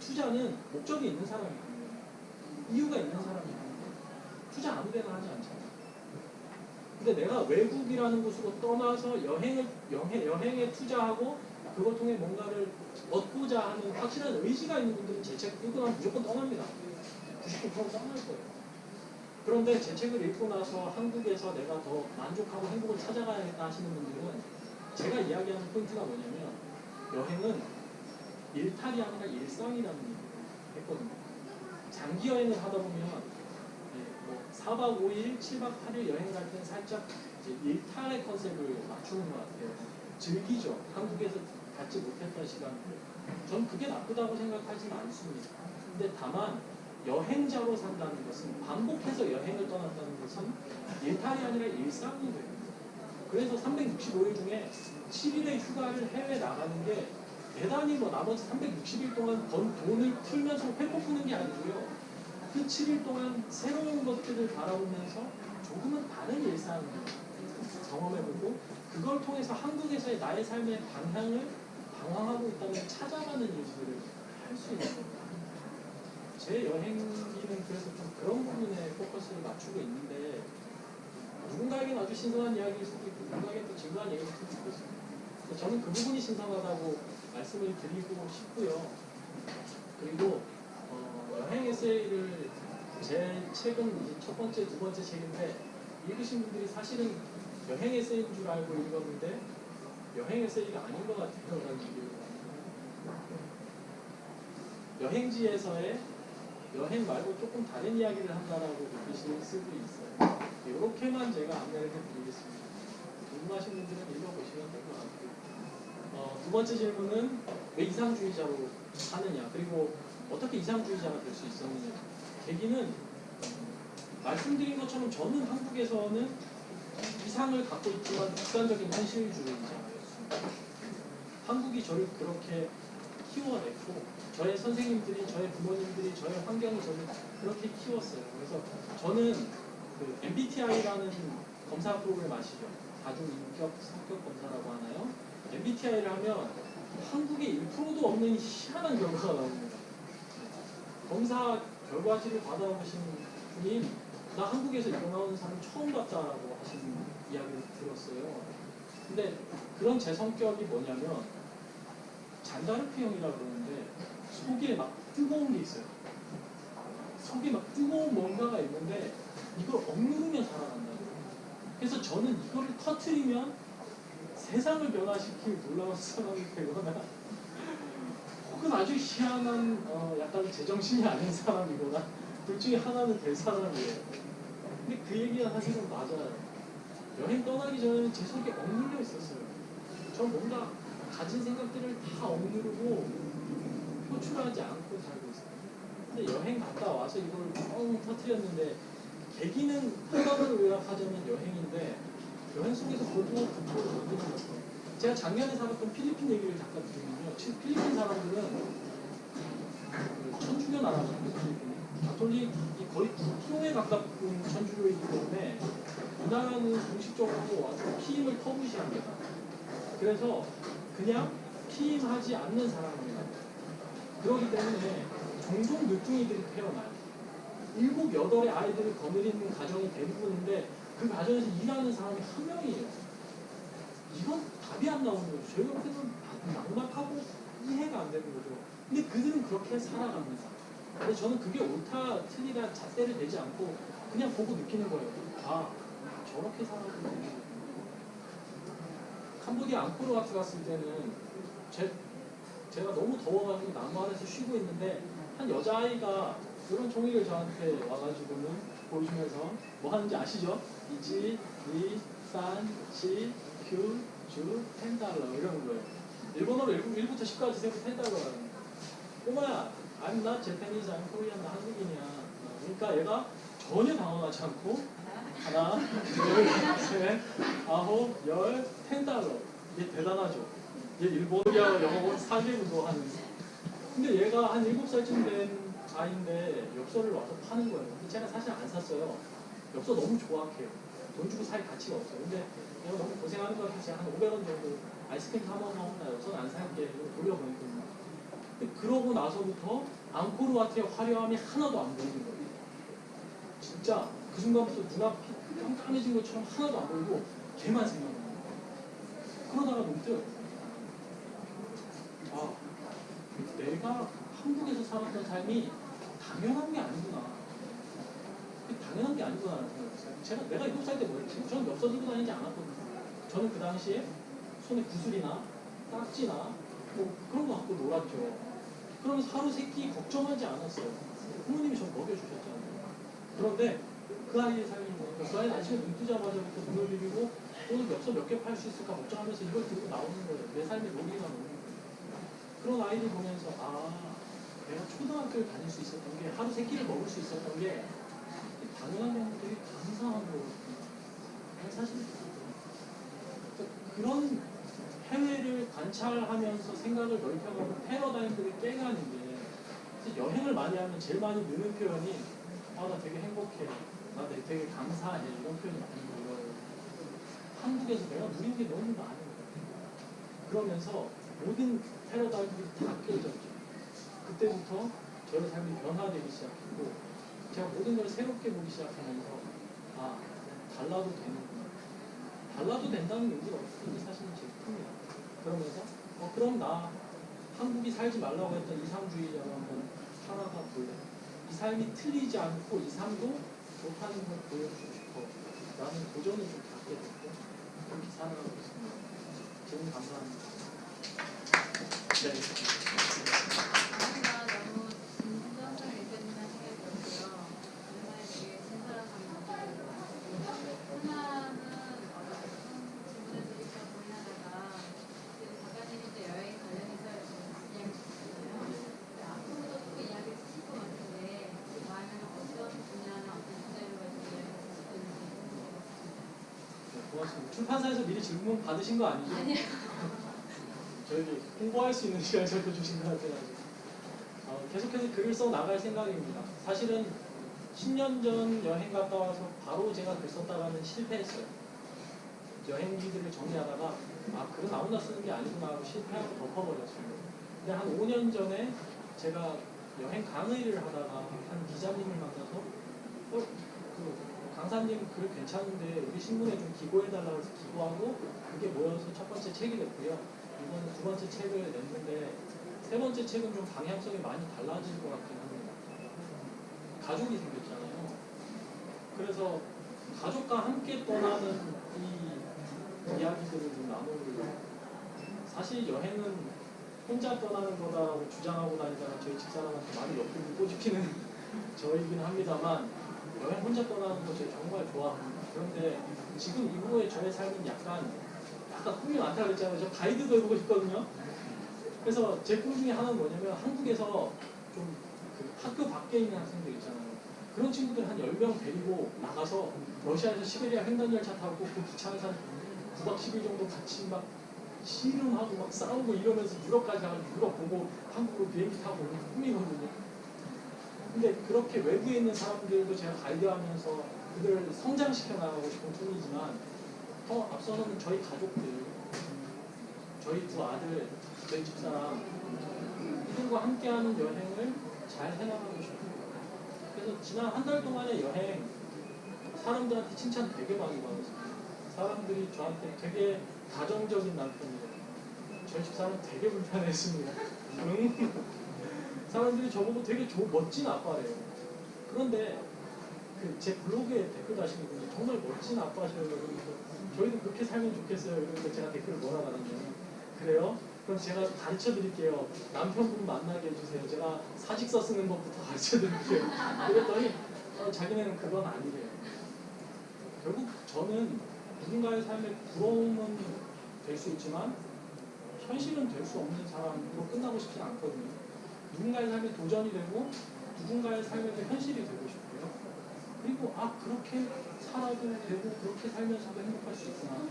투자는 목적이 있는 사람이거든요. 이유가 있는 사람이거든요. 투자 아무 데나 하지 않잖아요. 근데 내가 외국이라는 곳으로 떠나서 여행을 여행, 여행에 투자하고 그걸 통해 뭔가를 얻고자 하는 확실한 의지가 있는 분들은 제 책 읽고 나면 무조건 떠납니다. 99% 떠날 거예요. 그런데 제 책을 읽고 나서 한국에서 내가 더 만족하고 행복을 찾아가야겠다 하시는 분들은 제가 이야기하는 포인트가 뭐냐면 여행은 일탈이 아니라 일상이라는 얘기를 했거든요. 장기 여행을 하다 보면 네, 뭐 4박 5일, 7박 8일 여행 갈 때는 살짝 일탈의 컨셉을 맞추는 것 같아요. 즐기죠. 한국에서 갖지 못했던 시간을. 전 그게 나쁘다고 생각하지는 않습니다. 근데 다만 여행자로 산다는 것은 반복해서 여행을 떠난다는 것은 일탈이 아니라 일상이 됩니다. 그래서 365일 중에 7일의 휴가를 해외 나가는 게 대단히 뭐 나머지 360일 동안 번 돈을 틀면서 회복 푸는 게 아니고요. 그 7일 동안 새로운 것들을 바라보면서 조금은 다른 일상을 경험해보고 그걸 통해서 한국에서의 나의 삶의 방향을 방황하고 있다면 찾아가는 일들을 할 수 있는 겁니다. 제 여행기는 그래서 좀 그런 부분에 포커스를 맞추고 있는데 누군가에게는 아주 신선한 이야기일 수도 있고 누군가에게는 또 진부한 얘기일 수도. 그래서 저는 그 부분이 신선하다고 말씀을 드리고 싶고요. 그리고 어, 여행 에세이를 제 책은 첫 번째, 두 번째 책인데 읽으신 분들이 사실은 여행 에세이인 줄 알고 읽었는데 여행 에세이가 아닌 것 같아요. 여행지에서의 여행 말고 조금 다른 이야기를 한다라고 느끼실 수도 있어요. 이렇게만 제가 안내를 해드리겠습니다. 궁금하신 분들은 읽어보시면 될 것 같고요. 어, 두 번째 질문은 왜 이상주의자로 사느냐 그리고 어떻게 이상주의자가 될 수 있었느냐 계기는 말씀드린 것처럼 저는 한국에서는 이상을 갖고 있지만 극단적인 현실주의자였습니다. 한국이 저를 그렇게 키워냈고 저의 선생님들이 저의 부모님들이 저의 환경이 저를 그렇게 키웠어요. 그래서 저는 그 MBTI라는 검사 프로그램 아시죠? 다중 인격 성격 검사라고 하나요? MBTI를 하면 한국에 1%도 없는 희한한 결과가 나옵니다. 검사 결과지를 받아보신 분이 나 한국에서 나오는 사람 처음 봤다라고 하시는 이야기를 들었어요. 근데 그런 제 성격이 뭐냐면 잔다르크형이라고 그러는데 속에 막 뜨거운 게 있어요. 속에 막 뜨거운 뭔가가 있는데 이걸 억누르면 살아간다고. 그래서 저는 이거를 터트리면 세상을 변화시킬 놀라운 사람이 되거나 혹은 아주 희한한 어, 약간 제정신이 아닌 사람이거나 둘 중에 하나는 될 사람이에요. 근데 그 얘기가 사실은 맞아요. 여행 떠나기 전에는 제 속에 억눌려 있었어요. 전 뭔가 가진 생각들을 다 억누르고 표출하지 않고 살고 있어요. 근데 여행 갔다 와서 이걸 뻥 터트렸는데 계기는 한번으로 요약하자면 여행인데 여행 속에서 보고 듣고 느끼는 거죠. 제가 작년에 살았던 필리핀 얘기를 잠깐 드리면요. 치- 필리핀 사람들은 그 천주교 나라거든요. 필리핀이. 가톨릭이 거의 국교에 가깝은 천주교이기 때문에 이 나라는 공식적으로 아주 피임을 터부시합니다. 그래서 그냥 피임하지 않는 사람입니다. 그렇기 때문에 종종 늦둥이들이 태어나요. 일곱, 여덟의 아이들을 거느리는 가정이 대부분인데 그 가정에서 일하는 사람이 한 명이에요. 이건 답이 안 나오는 거죠. 저희한테는 막막하고 이해가 안 되는 거죠. 근데 그들은 그렇게 살아갑니다. 근데 저는 그게 옳다, 틀리다 잣대를 내지 않고 그냥 보고 느끼는 거예요. 아, 저렇게 살아가는 캄보디아 앙코르 와트 갔을 때는 제, 제가 너무 더워가지고 나무 아래서 쉬고 있는데 한 여자아이가 이런 종이를 저한테 와가지고는 보여주면서 뭐 하는지 아시죠? いち, に, さん, し, きゅう, じゅう, ten dollar 이러는 거예요. 일본어로 1, 부터 10까지 세고 ten dollar라는 꼬마야, I'm not Japanese, I'm Korean, 나 한국인이야. 어, 그러니까 얘가 전혀 당황하지 않고 하나, 둘, 셋, 아홉, 열, 텐 달러. 이게 대단하죠. 얘 일본이야 영어 4개국어 하는. 근데 얘가 한 7살쯤 된 아이인데 엽서를 와서 파는 거예요. 근데 제가 사실 안 샀어요. 엽서 너무 좋아해요. 돈 주고 살 가치가 없어요. 근데 내가 너무 고생하는 것 제가 한 500원 정도 아이스크림 사 먹으면 나 엽서는 안 살게 돌려보냈거든요. 근데 그러고 나서부터 앙코르와트의 화려함이 하나도 안 보이는 거예요. 진짜 그 순간부터 눈앞이 깜깜해진 것처럼 하나도 안 보이고 걔만 생각나요. 그러다가 문득 아 내가 한국에서 살았던 삶이 당연한 게 아니구나. 당연한 게 아니구나 라는 생각했어요. 제가 내가 일곱 살때 뭐였지? 저는 엽서 들고 다니지 않았거든요. 저는 그 당시에 손에 구슬이나 딱지나 뭐 그런 거 갖고 놀았죠. 그러면서 하루 세끼 걱정하지 않았어요. 부모님이 저 먹여주셨잖아요. 그런데 그 아이의 삶이 뭐니까 그 아이는 아침에 눈 뜨자마자부터 눈을 비비고 오늘 엽서 몇 개 팔 수 있을까 걱정하면서 이걸 들고 나오는 거예요. 내 삶의 로기가 나오는 거예요. 그런 아이들 보면서 아 내가 초등학교를 다닐 수 있었던 게 하루 세 끼를 먹을 수 있었던 게 당연한 게 되게 감사한 거거든요. 사실 그런 해외를 간 관찰하면서 생각을 넓혀가고 패러다임들을 깨가는 게 여행을 많이 하면 제일 많이 느는 표현이 아 나 되게 행복해. 나 되게, 감사해. 이런 표현이 많이 들어요. 한국에서 내가 누린 게 너무 많은 거예요. 그러면서 모든 패러다임들이 다 깨졌죠. 그때부터 저의 삶이 변화되기 시작했고 제가 모든 걸 새롭게 보기 시작하면서 아 달라도 되는구나 달라도 된다는 의미가 없으니 사실은 큽니다 그러면서 어 그럼 나 한국이 살지 말라고 했던 이상주의자로 한번 살아가 볼래 이 삶이 틀리지 않고 이 삶도 좋다는 걸 보여주고 싶어. 라는 도전을 좀 갖게 됐고 그렇게 살아가고 있습니다. 질문 감사합니다. 네. 아까 너무 진정성 의견이나 생각이 들었고요. 정말 되게 친절한 감독이고 하나는 어떤 질문을 드리려고 하다가 지금 작가님이 이제 여행 관련해서 이야기 주셨잖아요. 근데 앞으로도 또 이야기 주실 것 같은데 다음에는 어떤 분야나 어떤 주제로 가지고 이야기 주실 건지 궁금해요. 네, 고맙습니다. 출판사에서 미리 질문 받으신 거 아니죠? 아니요. *laughs* 저희 홍보할 수 있는 시간을 저도 주신 것 같아가지고 어, 계속해서 글을 써 나갈 생각입니다. 사실은 10년 전 여행 갔다 와서 바로 제가 글 썼다가는 실패했어요. 여행기들을 정리하다가 아 글은 아무나 쓰는 게 아니구나 하고 실패하고 덮어버렸어요. 근데 한 5년 전에 제가 여행 강의를 하다가 한 기자님을 만나서 어, 그 강사님 글 괜찮은데 우리 신문에 좀 기고해달라고 해서 기고하고 그게 모여서 첫 번째 책이 됐고요. 이번에 두 번째 책을 냈는데 세 번째 책은 좀 방향성이 많이 달라질 것 같긴 합니다. 가족이 생겼잖아요. 그래서 가족과 함께 떠나는 이 이야기들을 좀 나누려고 사실 여행은 혼자 떠나는 거다라고 주장하고 다니다가 저희 집사람한테 많이 옆구리 꼬집히는 *laughs* 저이긴 합니다만 여행 혼자 떠나는 거 제가 정말 좋아합니다. 그런데 지금 이후에 저의 삶은 약간 약간 꿈이 많다 그랬잖아요. 저 가이드도 해보고 싶거든요. 그래서 제 꿈 중에 하나는 뭐냐면 한국에서 좀 그 학교 밖에 있는 학생들 있잖아요. 그런 친구들 한 10명 데리고 나가서 러시아에서 시베리아 횡단열차 타고 그 기차 안에서 한 9박 10일 정도 같이 막 씨름하고 막 싸우고 이러면서 유럽까지 가서 유럽 보고 한국으로 비행기 타고 오는 게 꿈이거든요. 근데 그렇게 외부에 있는 사람들도 제가 가이드하면서 그들을 성장시켜 나가고 싶은 꿈이지만 더 앞서서는 저희 가족들, 저희 두 아들, 저희 집사람 이들과 함께하는 여행을 잘 해나가고 싶습니다. 그래서 지난 한 달 동안의 여행 사람들한테 칭찬 되게 많이 받았습니다. 사람들이 저한테 되게 가정적인 남편이래요. 저희 집사람은 되게 불편했습니다. 응? *laughs* *laughs* 사람들이 저보고 되게 조, 멋진 아빠래요. 그런데 그 제 블로그에 댓글 다시는 분이 정말 멋진 아빠셔요. 그러면서 저희도 그렇게 살면 좋겠어요. 이러면서 제가 댓글을 뭐라 받았냐면 그래요? 그럼 제가 가르쳐 드릴게요. 남편분 만나게 해주세요. 제가 사직서 쓰는 것부터 가르쳐 드릴게요. 그랬더니 어, 자기네는 그건 아니래요. 결국 저는 누군가의 삶에 부러움은 될 수 있지만 현실은 될 수 없는 사람으로 끝나고 싶진 않거든요. 누군가의 삶에 도전이 되고 누군가의 삶에도 현실이 되고 싶고요. 그리고 아 그렇게 살아도 되고 그렇게 살면서도 행복할 수 있구나.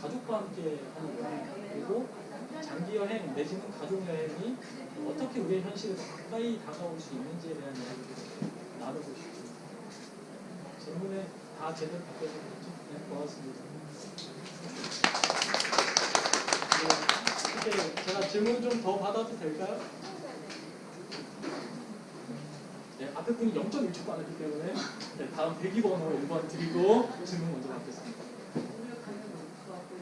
가족과 함께 하는 그리고 장기 여행 내지는 가족 여행이 어떻게 우리의 현실에 더 가까이 다가올 수 있는지에 대한 이야기를 나누고 싶습니다. 질문에 다 제대로 답변했죠? 네, 고맙습니다. 네, 제가 질문 좀 더 받아도 될까요? 네, 앞에 분이 0.1초 빠르기 때문에 네, 다음 대기번호 1번 드리고 질문 먼저 받겠습니다. 오늘 가면 너무 좋았고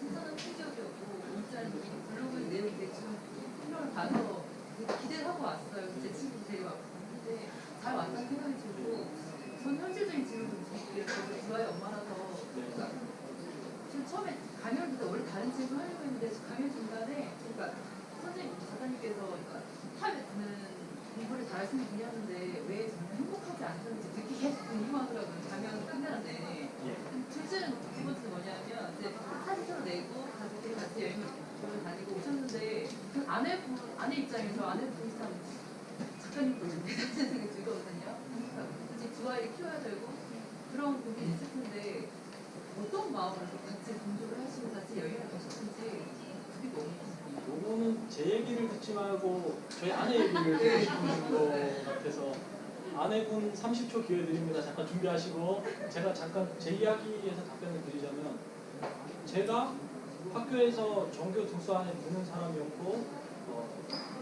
신선한 충격이었고 일단 이 블로그 내용 대충 설명을 봐서 되게 기대를 하고 왔어요. 제 친구 데리고 왔는데 잘 왔다는 생각이 들고 전 현실적인 질문을 드릴게요. 저도 주아의 엄마라서 그러니까 지금 처음에 강연 때 원래 다른 질문 하려고 했는데 강연 중간에 그러니까 선생님 작가님께서 그러니까 하면은 공부를 잘하시는 분이었는데 왜 정말 행복하지 않던지 느끼 계속 궁금하더라고요. 강연 끝나는데. 둘째는 두 번째는 뭐냐면 이제 사진으로 내고 가족들이 같이 여행을 보러 다니고 오셨는데 그 아내 입장에서 아내분이 참 작가님 보시는 게 *laughs* 생각이 들거든요. 그러니까 이제 두 아이를 키워야 되고 그런 고민이 텐데 어떤 마음으로 같이 공부를 하시고 같이 여행을 가셨는지 그게 요거는 제 얘기를 듣지 말고 저희 아내 얘기를 듣고 싶은 것 같아서 아내분 30초 기회 드립니다. 잠깐 준비하시고 제가 잠깐 제 이야기에서 답변을 드리자면 제가 학교에서 전교 등수 안에 드는 사람이었고 어,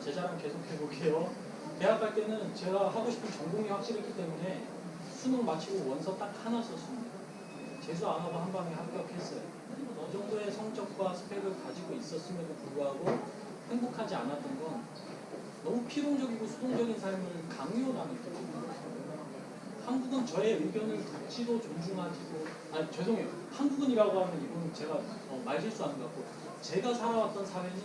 제 자랑 계속 해볼게요. 대학 갈 때는 제가 하고 싶은 전공이 확실했기 때문에 수능 마치고 원서 딱 하나 썼습니다. 재수 안 하고 한 방에 합격했어요. 어느 정도의 성적과 스펙을 가지고 있었음에도 불구하고 행복하지 않았던 건 너무 필용적이고 수동적인 삶을 강요당했기 때문에 한국은 저의 의견을 듣지도 존중하지도 아니 죄송해요 한국은이라고 하면 이건 제가 어, 말 실수하는 것 같고 제가 살아왔던 사회는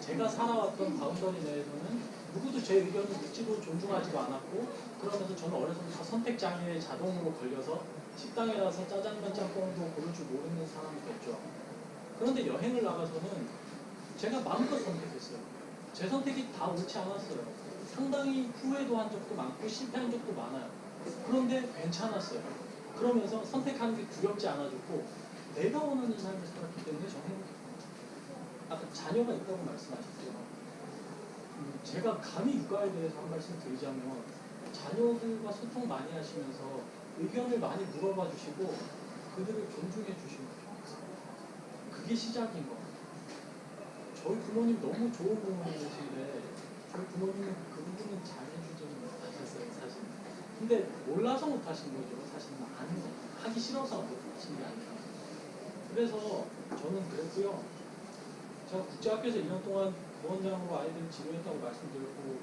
제가 살아왔던 boundary 내에서는 누구도 제 의견을 듣지도 존중하지도 않았고 그러면서 저는 어려서부터 선택 장애에 자동으로 걸려서 식당에 가서 짜장면 짬뽕도 고를 줄 모르는 사람이 됐죠 그런데 여행을 나가서는 제가 마음껏 선택했어요 제 선택이 다 옳지 않았어요 상당히 후회도 한 적도 많고 실패한 적도 많아요 그런데 괜찮았어요. 그러면서 선택하는 게 두렵지 않아졌고 내가 원하는 삶을 살았기 때문에 저는. 아까 자녀가 있다고 말씀하셨죠. 음, 제가 감히 육아에 대해서 한 말씀 드리자면 자녀들과 소통 많이 하시면서 의견을 많이 물어봐 주시고 그들을 존중해 주시면 좋겠어요. 그게 시작인 것 같아요. 저희 부모님 너무 좋은 부모님이신데 저희 부모님은 그 부분은 잘 해주지는 못하셨어요 사실. 근데 몰라서 못하신 거죠. 아는 거 하기 싫어서 못하신 게 아니라. 그래서 저는 그랬고요. 제가 국제학교에서 2년 동안 부원장으로 아이들 지도했다고 말씀드렸고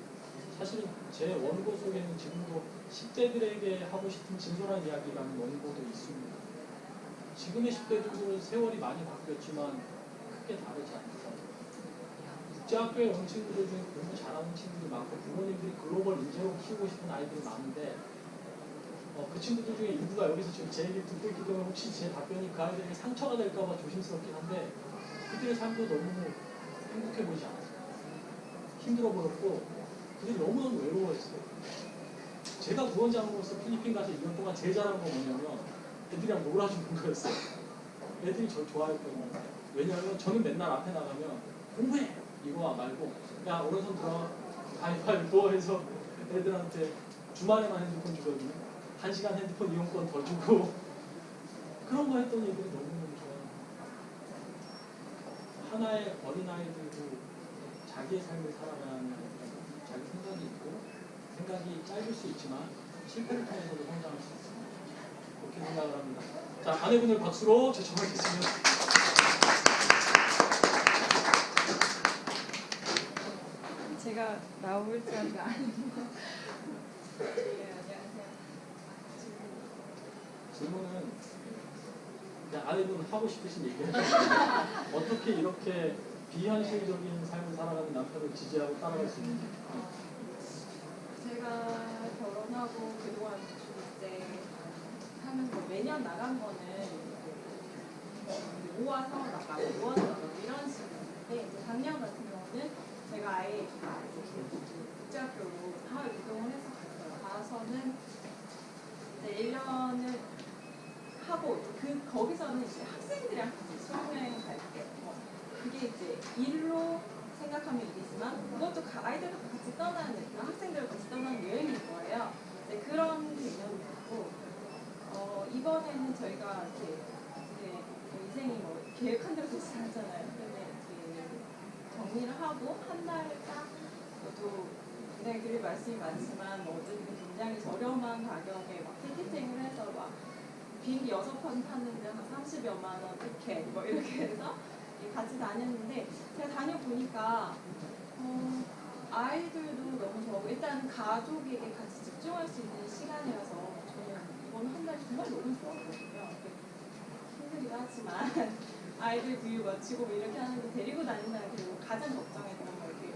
사실은 제 원고 속에는 지금도 10대들에게 하고 싶은 진솔한 이야기라는 원고도 있습니다. 지금의 10대들도 세월이 많이 바뀌었지만 크게 다르지 않다. 국제학교에 온 친구들 중에 공부 잘하는 친구들이 많고 부모님들이 글로벌 인재로 키우고 싶은 아이들이 많은데 어, 그 친구들 중에 일부가 여기서 지금 제 얘기를 듣고 있기 때문에 혹시 제 답변이 그 아이들에게 상처가 될까봐 조심스럽긴 한데 그들의 삶도 너무 행복해 보이지 않았어요. 힘들어 보였고 그들이 너무너무 외로워했어요. 제가 부원장으로서 필리핀 가서 2년 동안 제일 잘한 건 뭐냐면 애들이랑 놀아주는 거였어요. 애들이 저 좋아했거든요. 왜냐하면 저는 맨날 앞에 나가면 공부해! 이거 말고 야 오른손 들어 가위바위보 해서 애들한테 주말에만 핸드폰 주거든요. 한 시간 핸드폰 이용권 더 주고 *laughs* 그런 거 했더니 애들이 좋아요. 하나의 어린아이들도 자기의 삶을 살아가는 자기 생각이 있고 생각이 짧을 수 있지만 실패를 통해서도 성장할 수 있습니다. 그렇게 생각을 합니다. 자, 아내분을 박수로 제청하겠습니다. 제가 나올 자리가 아니고. 네. 질문은 아내분 하고 싶으신 얘기를. 어떻게 이렇게 비현실적인 삶을 살아가는 남편을 지지하고 따라갈 수 있는지. 제가 결혼하고 그동안 이제 하면서 매년 나간 거는 5화 사원 나가고 5화 나가고 이런 이제 작년 같은 경우는 제가 아예 국제학교로 하루 이동을 해서 갔어요. 가서는 이제 1년을 하고 그 거기서는 이제 학생들이랑 같이 수학여행 갈때 뭐 그게 이제 일로 생각하면 일이지만 그것도 가- 아이들과 같이 떠나는 학생들과 같이 떠나는 여행인 거예요. 이제 그런 개념이 있고 어, 이번에는 저희가 이제 인생이 뭐 계획한 대로 되지 않잖아요. 정리를 하고 한 달딱 저도 굉장히 말씀이 많지만 뭐 어쨌든 굉장히 저렴한 가격에 막 티켓팅을 해서 막 비행기 여섯 번 탔는데 한 30여만 원 티켓 뭐 이렇게 해서 같이 다녔는데 제가 다녀보니까 어, 아이들도 너무 좋아하고 일단 가족에게 같이 집중할 수 있는 시간이라서 저는 이번 한 달이 정말 너무 좋았거든요. 힘들기도 하지만 *laughs* 아이들 구유 마치고 뭐 이렇게 하는데 데리고 다닌다는 그리고 가장 걱정했던 거 이렇게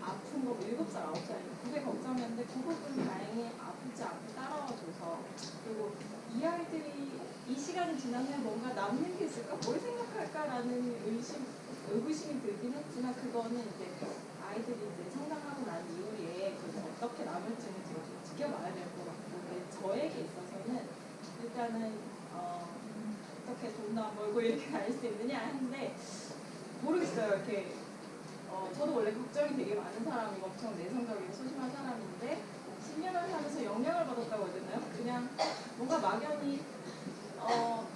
아픈 거 7살, 9살 그게 걱정이었는데 그 부분 다행히 아프지 않고 따라와줘서 그리고 이 아이들이 이 시간이 후에 뭔가 남는 게 있을까? 뭘 생각할까라는 의심, 의구심이 들긴 했지만 그거는 이제 아이들이 이제 성장하고 난 이후에 어떻게 남을지는 제가 좀 지켜봐야 될 것 같고 저에게 있어서는 일단은 어, 어떻게 돈도 안 벌고 이렇게 *laughs* 다닐 수 있느냐 하는데 모르겠어요. 이렇게 어, 저도 원래 걱정이 되게 많은 사람이고 엄청 내성적이고 소심한 사람인데 10년을 살면서 영향을 받았다고 해야 되나요? 그냥 뭔가 막연히 어,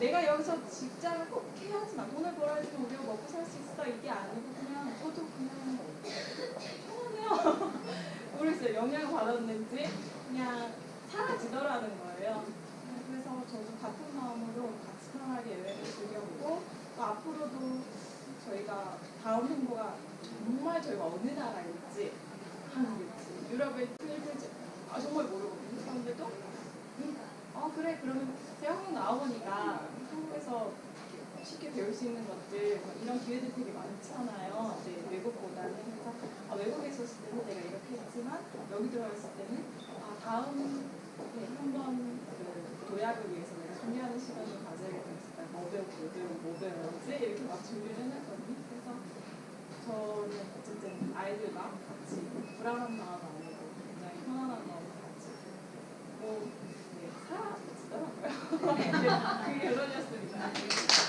내가 여기서 직장을 꼭 해야지만 돈을 벌어야지만 우리가 먹고 살 수 있어 이게 아니고 그냥 저도 그냥 편하네요. *laughs* 모르겠어요. 영향을 받았는지 그냥 사라지더라는 거예요. 그래서 저도 같은 마음으로 같이 편하게 여행을 즐겨보고 또 앞으로도 저희가 다음 행보가 정말 저희가 어느 나라일지 한국일지 유럽의 필리핀일지 아 정말 모르거든요. 그런데도 음, 어 그래 그러면 한국 나와보니까 한국에서 쉽게 배울 수 있는 것들 뭐 이런 기회들 되게 많잖아요. 네, 외국보다는 그래서 아, 외국에 있었을 때는 내가 이렇게 했지만 여기 들어왔을 때는 아, 다음 네, 한번 그 도약을 위해서 내가 준비하는 시간을 가져야겠다. 뭐 배우고 뭐 배우고 뭐 배워야지 이렇게 막 준비를 해놨거든요. 그래서 저는 어쨌든 아이들과 같이 불안한 마음 아니고 굉장히 편안한 마음으로 같이 뭐 네, 살아지더라고요. 네, 결론이었습니다. *laughs*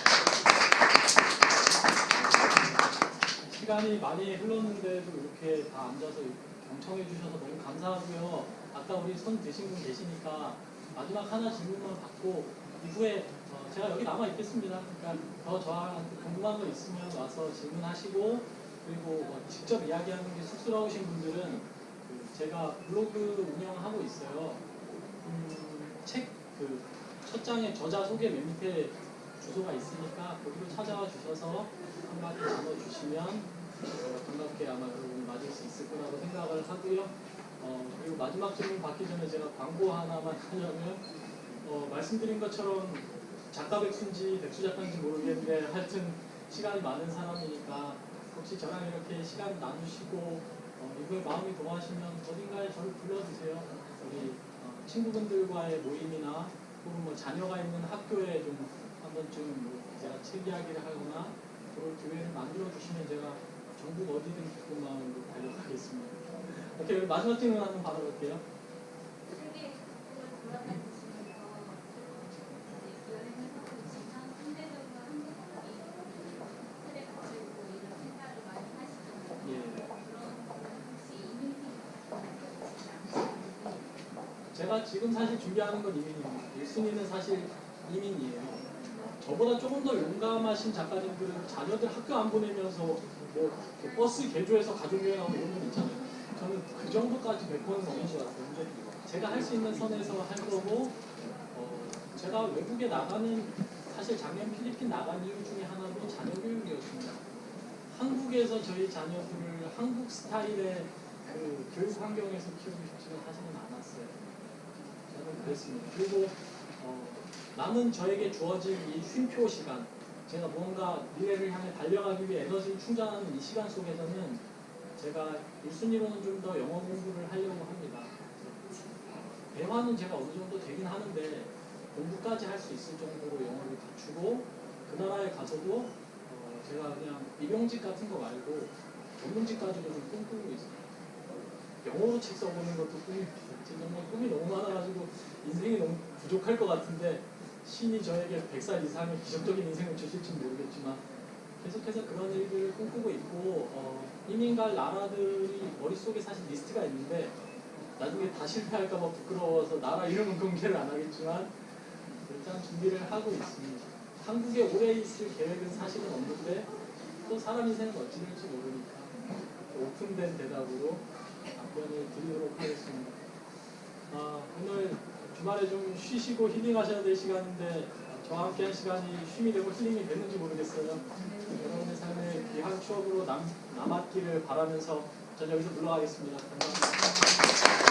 시간이 많이 흘렀는데도 이렇게 다 앉아서 경청해 주셔서 너무 감사하고요. 아까 우리 손 드신 분 계시니까 마지막 하나 질문만 받고 이후에 어, 제가 여기 남아 있겠습니다. 그러니까 더 저한테 궁금한 거 있으면 와서 질문하시고 그리고 뭐 직접 이야기하는 게 쑥스러우신 분들은 그 제가 블로그 운영하고 있어요. 음, 책그 첫 장에 저자 소개 맨 밑에 주소가 있으니까 거기로 찾아와 주셔서 한마디 나눠 주시면 어, 반갑게 아마 여러분이 맞을 수 있을 거라고 생각을 하고요. 어, 그리고 마지막 질문 받기 전에 제가 광고 하나만 하려면 어, 말씀드린 것처럼 작가 백수인지 백수 작가인지 모르겠는데 하여튼 시간이 많은 사람이니까 혹시 저랑 이렇게 시간 나누시고 어, 이거에 마음이 동하시면 어딘가에 저를 불러주세요. 우리 어, 친구분들과의 모임이나 혹은 뭐 자녀가 있는 학교에 좀 한번쯤 뭐 제가 책 이야기를 하거나 그럴 기회를 만들어 주시면 제가 전국 어디든 기쁜 마음으로 달려가겠습니다. 오케이 마지막 질문 한번 받아볼게요. 예. 그런 제가 지금 사실 준비하는 건 이민 1순위는 사실 이민이에요. 저보다 조금 더 용감하신 작가님들은 자녀들 학교 안 보내면서 뭐 버스 개조해서 가족 여행하고 이런 건 있잖아요. 저는 그 정도까지 메꿔는 넘은 것 같아요. 제가 할 수 있는 선에서 할 거고, 어, 제가 외국에 나가는, 사실 작년 필리핀 나간 이유 중에 하나도 자녀 교육이었습니다. 한국에서 저희 자녀들을 한국 스타일의 그 교육 환경에서 키우고 싶지는 사실은 않았어요. 저는 그랬습니다. 그리고 어, 남은 저에게 주어진 이 쉼표 시간, 제가 무언가 미래를 향해 달려가기 위해 에너지를 충전하는 이 시간 속에서는 제가 1순위로는 좀 더 영어 공부를 하려고 합니다. 대화는 제가 어느 정도 되긴 하는데 공부까지 할 수 있을 정도로 영어를 갖추고 그 나라에 가서도 어, 제가 그냥 일용직 같은 거 말고 전문직까지도 좀 꿈꾸고 있어요. 영어로 책 써보는 것도 정말 꿈이 너무 많아가지고 인생이 너무 부족할 것 같은데 신이 저에게 100살 이상의 기적적인 인생을 주실지 모르겠지만 계속해서 그런 일들을 꿈꾸고 있고 어, 이민 갈 나라들이 머릿속에 사실 리스트가 있는데 나중에 다 실패할까봐 부끄러워서 나라 이름은 공개를 안 하겠지만 일단 준비를 하고 있습니다. 한국에 오래 있을 계획은 사실은 없는데 또 사람 인생은 어찌 될지 모르니까 오픈된 대답으로 답변을 드리도록 하겠습니다. 아, 오늘 주말에 좀 쉬시고 힐링하셔야 될 시간인데 저와 함께 한 시간이 쉼이 되고 힐링이 됐는지 모르겠어요. 여러분의 삶에 귀한 추억으로 남, 남았기를 바라면서 전 여기서 물러가겠습니다. 감사합니다.